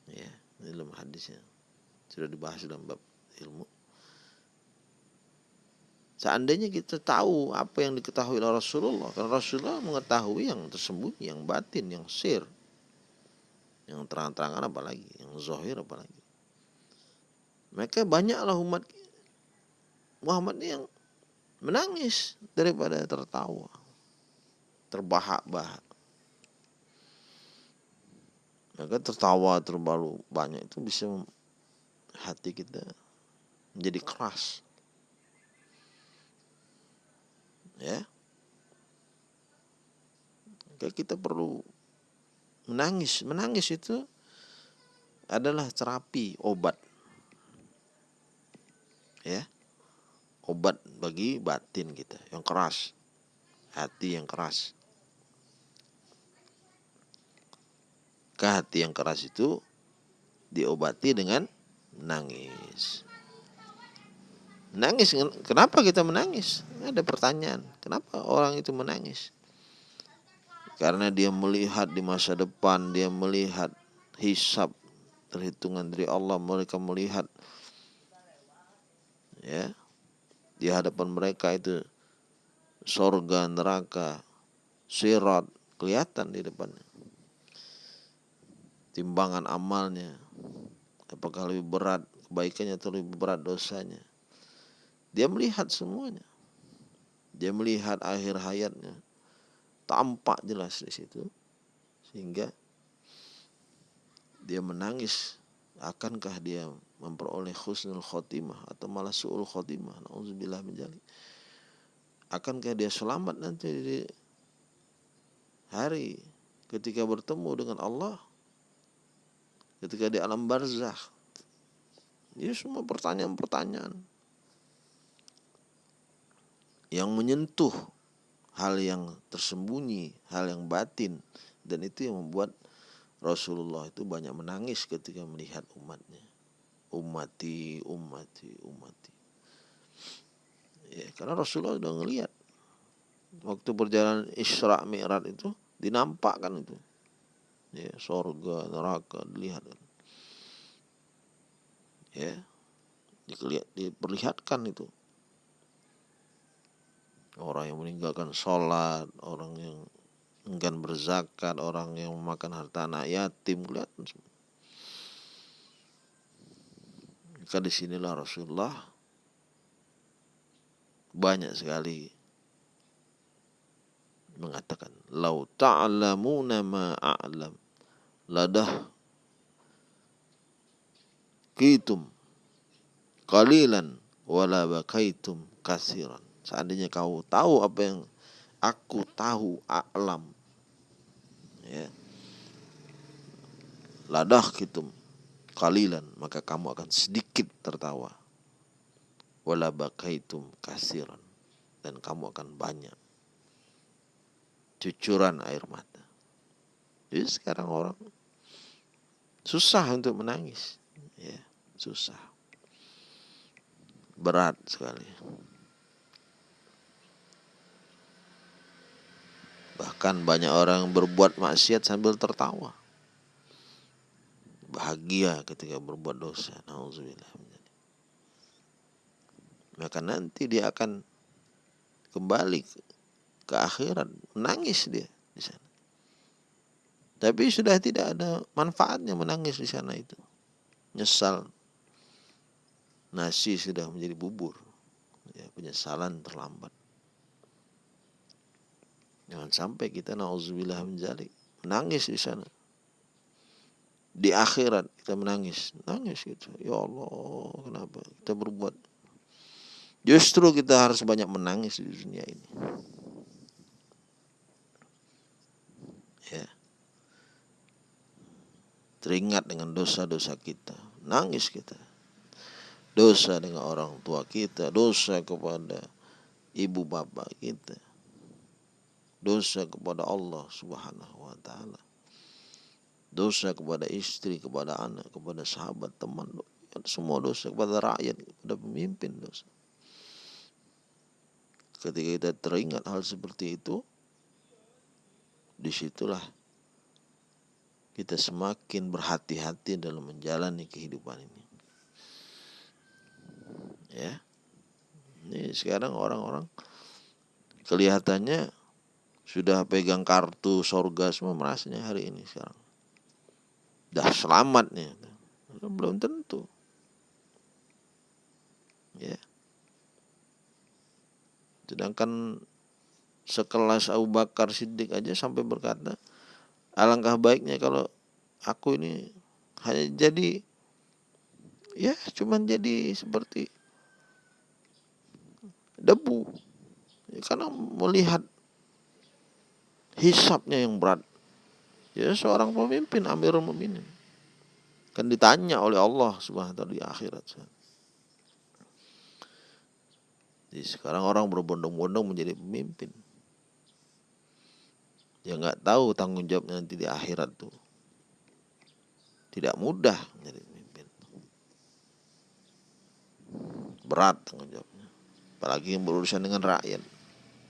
Ya, ini dalam hadisnya. Sudah dibahas dalam bab ilmu. Seandainya kita tahu apa yang diketahui oleh Rasulullah, karena Rasulullah mengetahui yang tersembunyi, yang batin, yang sir, yang terang-terangan apalagi, yang zahir apalagi. Maka banyaklah umat Muhammad yang menangis daripada tertawa, terbahak-bahak. Maka tertawa terlalu banyak itu bisa hati kita menjadi keras. Ya. Maka kita perlu menangis. Menangis itu adalah terapi, obat. Ya. Obat bagi batin kita yang keras. Hati yang keras. Ke hati yang keras itu diobati dengan menangis. Menangis, kenapa kita menangis? Ada pertanyaan, kenapa orang itu menangis? Karena dia melihat di masa depan, dia melihat hisab perhitungan dari Allah, mereka melihat ya di hadapan mereka itu sorga, neraka, sirat kelihatan di depannya. Timbangan amalnya, apakah lebih berat kebaikannya atau lebih berat dosanya. Dia melihat semuanya. Dia melihat akhir hayatnya tampak jelas di situ sehingga dia menangis akankah dia memperoleh khusnul khotimah atau malah su'ul khotimah? Na'udzubillah menjali akankah dia selamat nanti di hari ketika bertemu dengan Allah? Ketika di alam barzakh? Ini semua pertanyaan-pertanyaan yang menyentuh hal yang tersembunyi, hal yang batin. Dan itu yang membuat Rasulullah itu banyak menangis ketika melihat umatnya. Umati, umati, umati. Ya, karena Rasulullah sudah ngelihat waktu perjalanan Isra Mi'raj itu dinampakkan itu. Ya, sorga, neraka dilihat. Ya. Diperlihatkan itu orang yang meninggalkan sholat, orang yang enggan berzakat, orang yang memakan harta anak yatim, kelihatan semua. Maka di sinilah Rasulullah banyak sekali mengatakan, "Lau ta'lamuna ma a'lam, ladah kitum qalilan wala bakaitum kasiran." Seandainya kau tahu apa yang aku tahu alam. Ya. Ladah kitum kalilan maka kamu akan sedikit tertawa. Wala bakaitum kasiran dan kamu akan banyak cucuran air mata. Jadi sekarang orang susah untuk menangis, ya susah, berat sekali. Bahkan banyak orang berbuat maksiat sambil tertawa. Bahagia ketika berbuat dosa. Maka nanti dia akan kembali ke akhirat. Menangis dia di sana. Tapi sudah tidak ada manfaatnya menangis di sana itu. Nyesal. Nasi sudah menjadi bubur. Ya, penyesalan terlambat. Jangan sampai kita nauzubillah menjalik menangis di sana. Di akhirat kita menangis, nangis gitu. Ya Allah, kenapa kita berbuat? Justru kita harus banyak menangis di dunia ini. Ya. Teringat dengan dosa-dosa kita, nangis kita. Dosa dengan orang tua kita, dosa kepada ibu bapak kita dosa kepada Allah Subhanahu wa taala. Dosa kepada istri, kepada anak, kepada sahabat, teman, semua dosa kepada rakyat, kepada pemimpin dosa. Ketika kita teringat hal seperti itu, di situlah kita semakin berhati-hati dalam menjalani kehidupan ini. Ya, ini sekarang orang-orang kelihatannya sudah pegang kartu sorga semua merasanya hari ini sekarang. Dah selamat nih. Belum tentu. Ya. Sedangkan sekelas Abu Bakar Siddiq aja sampai berkata, alangkah baiknya kalau aku ini hanya jadi ya cuman jadi seperti debu. Ya, karena melihat hisapnya yang berat. Ya seorang pemimpin Amirul Mukminin kan ditanya oleh Allah Subhanahu di akhirat. Jadi sekarang orang berbondong-bondong menjadi pemimpin. Ya nggak tahu tanggung jawabnya nanti di akhirat tuh. Tidak mudah menjadi pemimpin. Berat tanggung jawabnya. Apalagi yang berurusan dengan rakyat.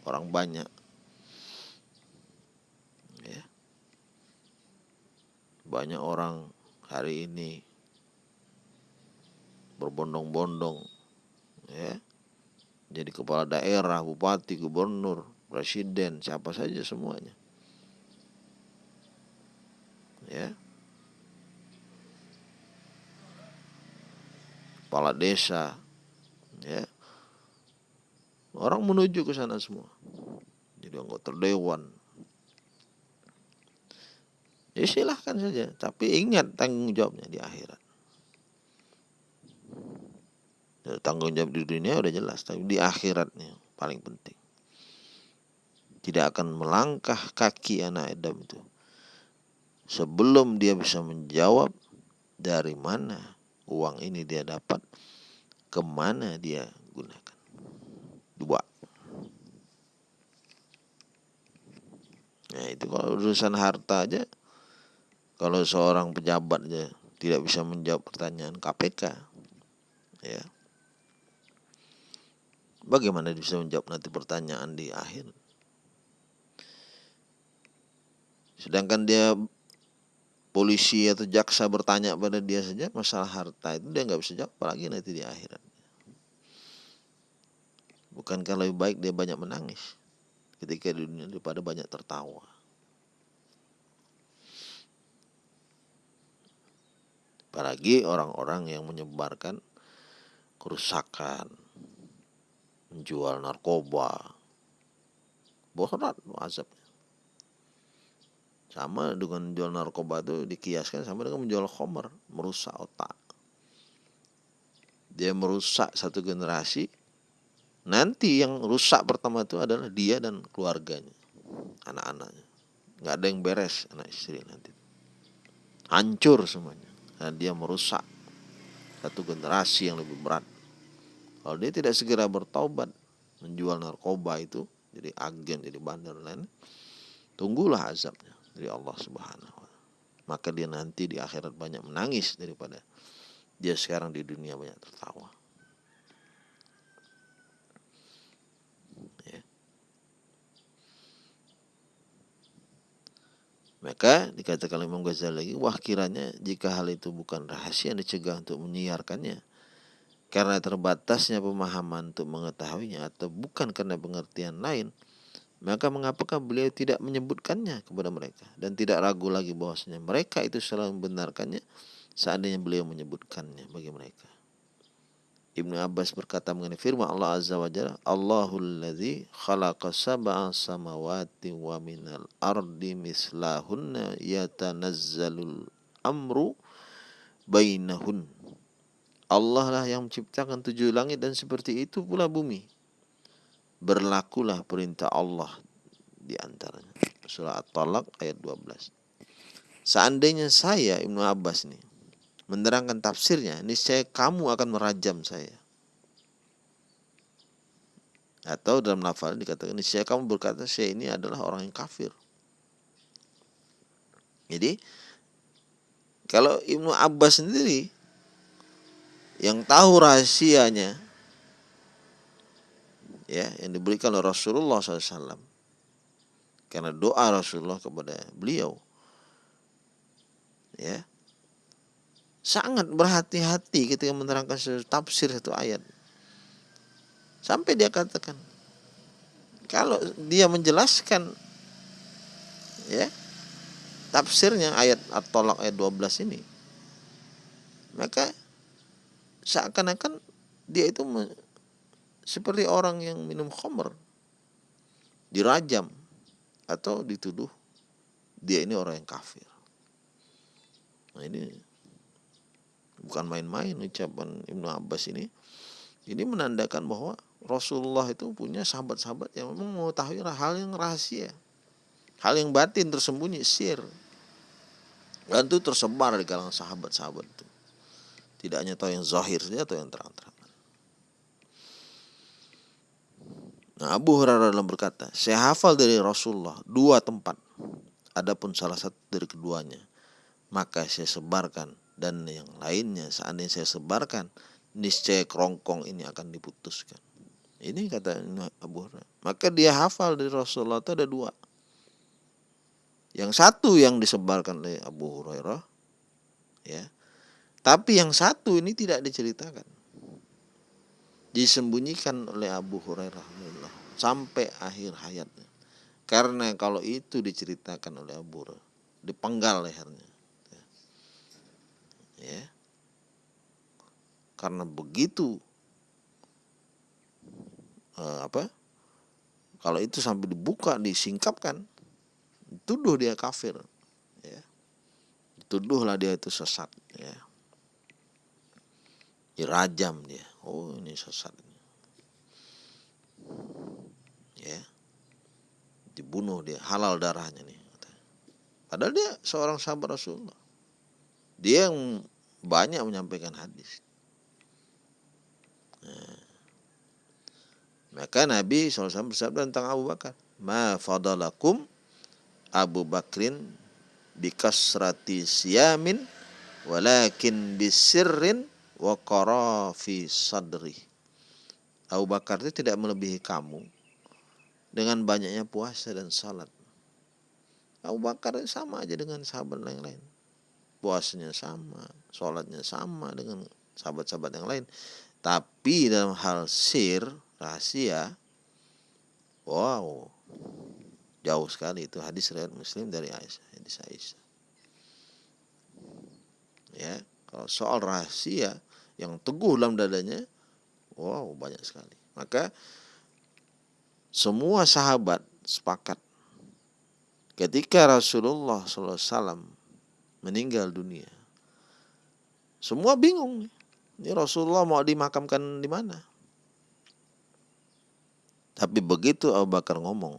Orang banyak. Banyak orang hari ini berbondong-bondong ya jadi kepala daerah, bupati, gubernur, presiden, siapa saja semuanya. Ya. Kepala desa, ya. Orang menuju ke sana semua. Jadi anggota dewan, Ya silahkan saja, tapi ingat tanggung jawabnya di akhirat. Ya, tanggung jawab di dunia udah jelas, tapi di akhiratnya paling penting. Tidak akan melangkah kaki anak Adam itu sebelum dia bisa menjawab dari mana uang ini dia dapat, ke mana dia gunakan. Dua. urusan harta aja kalau seorang pejabat aja tidak bisa menjawab pertanyaan KPK ya. Bagaimana bisa menjawab nanti pertanyaan di akhir? Sedangkan dia polisi atau jaksa bertanya pada dia saja masalah harta itu dia nggak bisa jawab apalagi nanti di akhirat. Bukankah lebih baik dia banyak menangis ketika di dunia daripada banyak tertawa apalagi orang-orang yang menyebarkan kerusakan menjual narkoba berat azabnya sama dengan jual narkoba itu dikiaskan sama dengan menjual khomer, merusak otak. Dia merusak satu generasi. Nanti yang rusak pertama itu adalah dia dan keluarganya, anak-anaknya. Nggak ada yang beres anak istri nanti. Hancur semuanya. Dan dia merusak satu generasi yang lebih berat. Kalau dia tidak segera bertaubat menjual narkoba itu jadi agen, jadi bandar lain, tunggulah azabnya dari Allah Subhanahu wa Maka dia nanti di akhirat banyak menangis daripada dia sekarang di dunia banyak tertawa. Maka dikatakan Imam Ghazali lagi, wah kiranya jika hal itu bukan rahasia dicegah untuk menyiarkannya, karena terbatasnya pemahaman untuk mengetahuinya atau bukan karena pengertian lain, maka mengapakah beliau tidak menyebutkannya kepada mereka dan tidak ragu lagi bahwasanya mereka itu selalu membenarkannya seandainya beliau menyebutkannya bagi mereka. Ibnu Abbas berkata mengenai firman Allah Azza wa Jalla, Allahul ladzi khalaqa sab'a samawati wa minal ardi mislahunna yatanazzalul amru bainahun. Allah lah yang menciptakan tujuh langit dan seperti itu pula bumi berlakulah perintah Allah di antaranya. Surah At-Talaq ayat 12. Seandainya saya Ibnu Abbas nih menerangkan tafsirnya, niscaya kamu akan merajam saya. Atau dalam lafal dikatakan niscaya kamu berkata saya ini adalah orang yang kafir. Jadi kalau Ibnu Abbas sendiri yang tahu rahasianya ya yang diberikan oleh Rasulullah SAW karena doa Rasulullah kepada beliau ya sangat berhati-hati ketika menerangkan tafsir satu ayat sampai dia katakan kalau dia menjelaskan ya tafsirnya ayat At-Tolak ayat 12 ini maka seakan-akan dia itu seperti orang yang minum khamr dirajam atau dituduh dia ini orang yang kafir. Nah ini bukan main-main ucapan Ibnu Abbas ini. Ini menandakan bahwa Rasulullah itu punya sahabat-sahabat yang memang mengetahui hal yang rahasia. Hal yang batin tersembunyi, sir. Dan itu tersebar di kalangan sahabat-sahabat itu. Tidak hanya tahu yang zahir saja atau yang terang-terang. Nah, Abu Hurairah dalam berkata, saya hafal dari Rasulullah dua tempat. Adapun salah satu dari keduanya, maka saya sebarkan dan yang lainnya seandainya saya sebarkan, niscaya kerongkong ini akan diputuskan. Ini kata Abu Hurairah. Maka dia hafal dari Rasulullah itu ada dua. Yang satu yang disebarkan oleh Abu Hurairah, ya. Tapi yang satu ini tidak diceritakan disembunyikan oleh Abu Hurairah sampai akhir hayatnya. Karena kalau itu diceritakan oleh Abu Hurairah, dipenggal lehernya. Ya. Karena begitu eh, apa? Kalau itu sampai dibuka, disingkapkan, tuduh dia kafir. Ya. Tuduhlah dia itu sesat. Ya. Dirajam dia oh ini sesat ya dibunuh dia halal darahnya nih padahal dia seorang sahabat Rasulullah dia yang banyak menyampaikan hadis nah, maka Nabi SAW bersabda tentang Abu Bakar ma fadalakum Abu Bakrin bikasrati siyamin walakin bisirrin wa fi sadri. Abu Bakar itu tidak melebihi kamu dengan banyaknya puasa dan salat. Abu Bakar sama aja dengan sahabat yang lain. Puasanya sama, sholatnya sama dengan sahabat-sahabat yang lain. Tapi dalam hal sir, rahasia, wow, Jauh sekali itu hadis riwayat Muslim dari Aisyah, hadis Aisyah. Ya, kalau soal rahasia yang teguh dalam dadanya, wow banyak sekali. Maka semua sahabat sepakat ketika Rasulullah SAW meninggal dunia, semua bingung. Ini Rasulullah mau dimakamkan di mana? Tapi begitu Abu Bakar ngomong,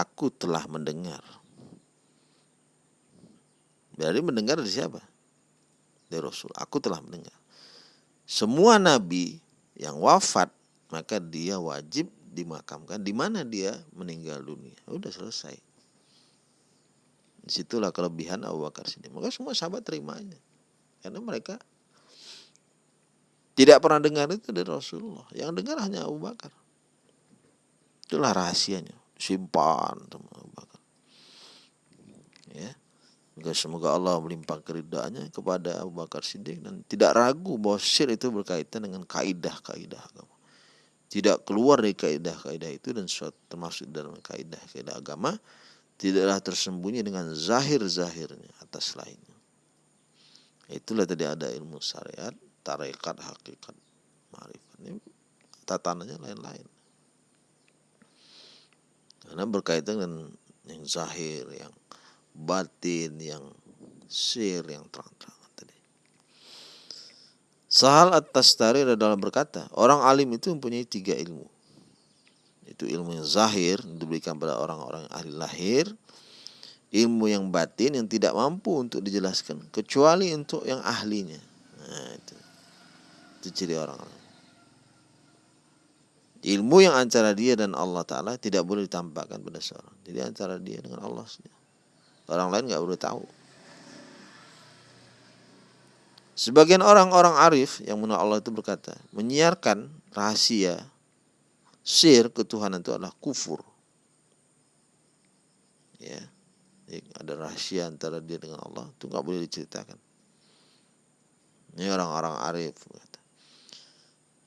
aku telah mendengar. Berarti mendengar dari siapa? Dari Rasul. Aku telah mendengar. Semua nabi yang wafat maka dia wajib dimakamkan di mana dia meninggal dunia. Udah selesai. Di situlah kelebihan Abu Bakar sini. Maka semua sahabat terima aja. Karena mereka tidak pernah dengar itu dari Rasulullah. Yang dengar hanya Abu Bakar. Itulah rahasianya simpan sama Abu Bakar. Ya. Maka semoga Allah melimpah keridaannya kepada Abu Bakar Siddiq dan tidak ragu bahwa syirik itu berkaitan dengan kaidah-kaidah agama. Tidak keluar dari kaidah-kaidah itu dan termasuk dalam kaidah-kaidah agama tidaklah tersembunyi dengan zahir-zahirnya atas lainnya. Itulah tadi ada ilmu syariat, tarekat, hakikat, marifat. Ini tatanannya lain-lain. Karena berkaitan dengan yang zahir, yang batin, yang sir, yang terang-terangan tadi. Sahal at-Tastari adalah berkata, orang alim itu mempunyai tiga ilmu. Itu ilmu yang zahir, diberikan pada orang-orang ahli lahir, ilmu yang batin yang tidak mampu untuk dijelaskan, kecuali untuk yang ahlinya. Nah, itu, itu ciri orang-orang. Ilmu yang antara dia dan Allah Ta'ala tidak boleh ditampakkan pada seorang. Jadi antara dia dengan Allah. Orang lain nggak boleh tahu. Sebagian orang-orang arif yang menurut Allah itu berkata, menyiarkan rahasia sir ketuhanan itu adalah kufur. Ya, Jadi ada rahasia antara dia dengan Allah itu nggak boleh diceritakan. Ini orang-orang arif.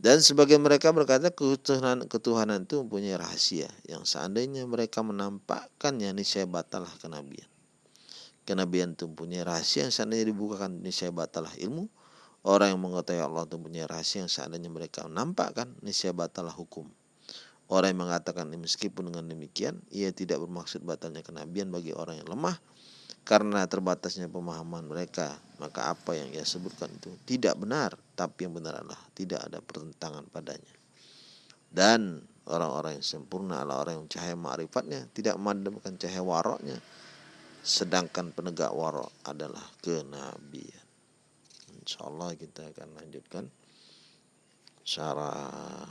Dan sebagian mereka berkata ketuhanan, ketuhanan itu mempunyai rahasia yang seandainya mereka menampakkannya niscaya batalah kenabian. Kenabian itu mempunyai rahasia yang seandainya dibukakan niscaya batalah ilmu. Orang yang mengetahui Allah itu mempunyai rahasia yang seandainya mereka menampakkan niscaya batalah hukum. Orang yang mengatakan meskipun dengan demikian ia tidak bermaksud batalnya kenabian bagi orang yang lemah. Karena terbatasnya pemahaman mereka maka apa yang ia sebutkan itu tidak benar tapi yang benar adalah tidak ada pertentangan padanya. Dan orang-orang yang sempurna adalah orang yang cahaya ma'rifatnya tidak memadamkan cahaya waroknya sedangkan penegak warok adalah kenabian. Insyaallah kita akan lanjutkan syarah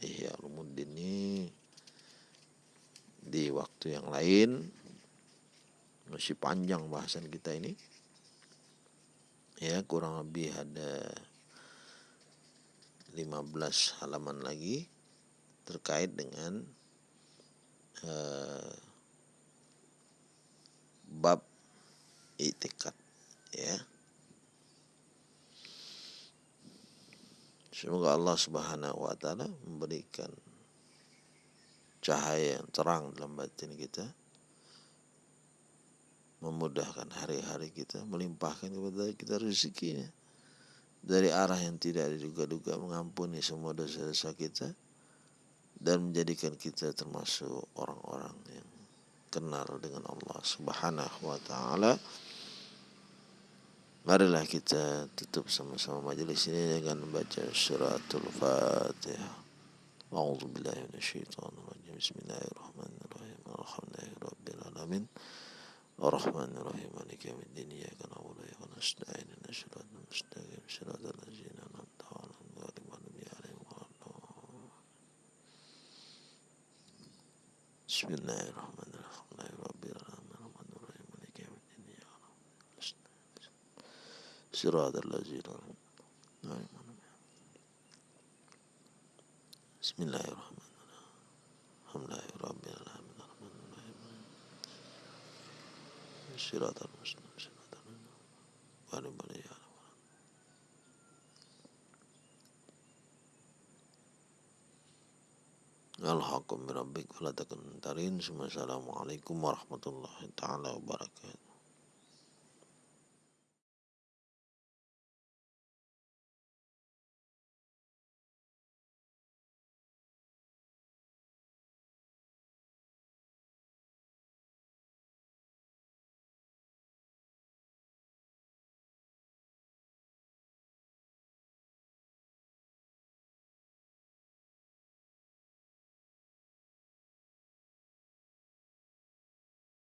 Ihya Ulumuddin ini di waktu yang lain masih panjang bahasan kita ini. Ya kurang lebih ada 15 halaman lagi terkait dengan uh, bab itikad ya Semoga Allah Subhanahu wa taala memberikan cahaya yang terang dalam batin kita memudahkan hari-hari kita, melimpahkan kepada kita rezekinya dari arah yang tidak diduga-duga mengampuni semua dosa-dosa kita dan menjadikan kita termasuk orang-orang yang kenal dengan Allah Subhanahu wa taala. Marilah kita tutup sama-sama majelis ini dengan membaca suratul Fatihah. أعوذ بالله من الشيطان الرجيم بسم الله الرحمن الرحيم الحمد لله رب العالمين الرحمن الرحيم مالك يوم الدين إياك نعبد وإياك نستعين اهدنا الصراط المستقيم صراط الذين أنعمت عليهم غير المغضوب عليهم ولا الضالين بسم الله الرحمن الرحيم الحمد لله رب صراط الذين بسم الله الرحمن الرحيم. الحمد لله رب العالمين. الرحمن الرحيم. صراط المستقيم. صراط الذين بني الحق من ربك فلا تكن ترين. السلام عليكم ورحمة الله تعالى وبركاته.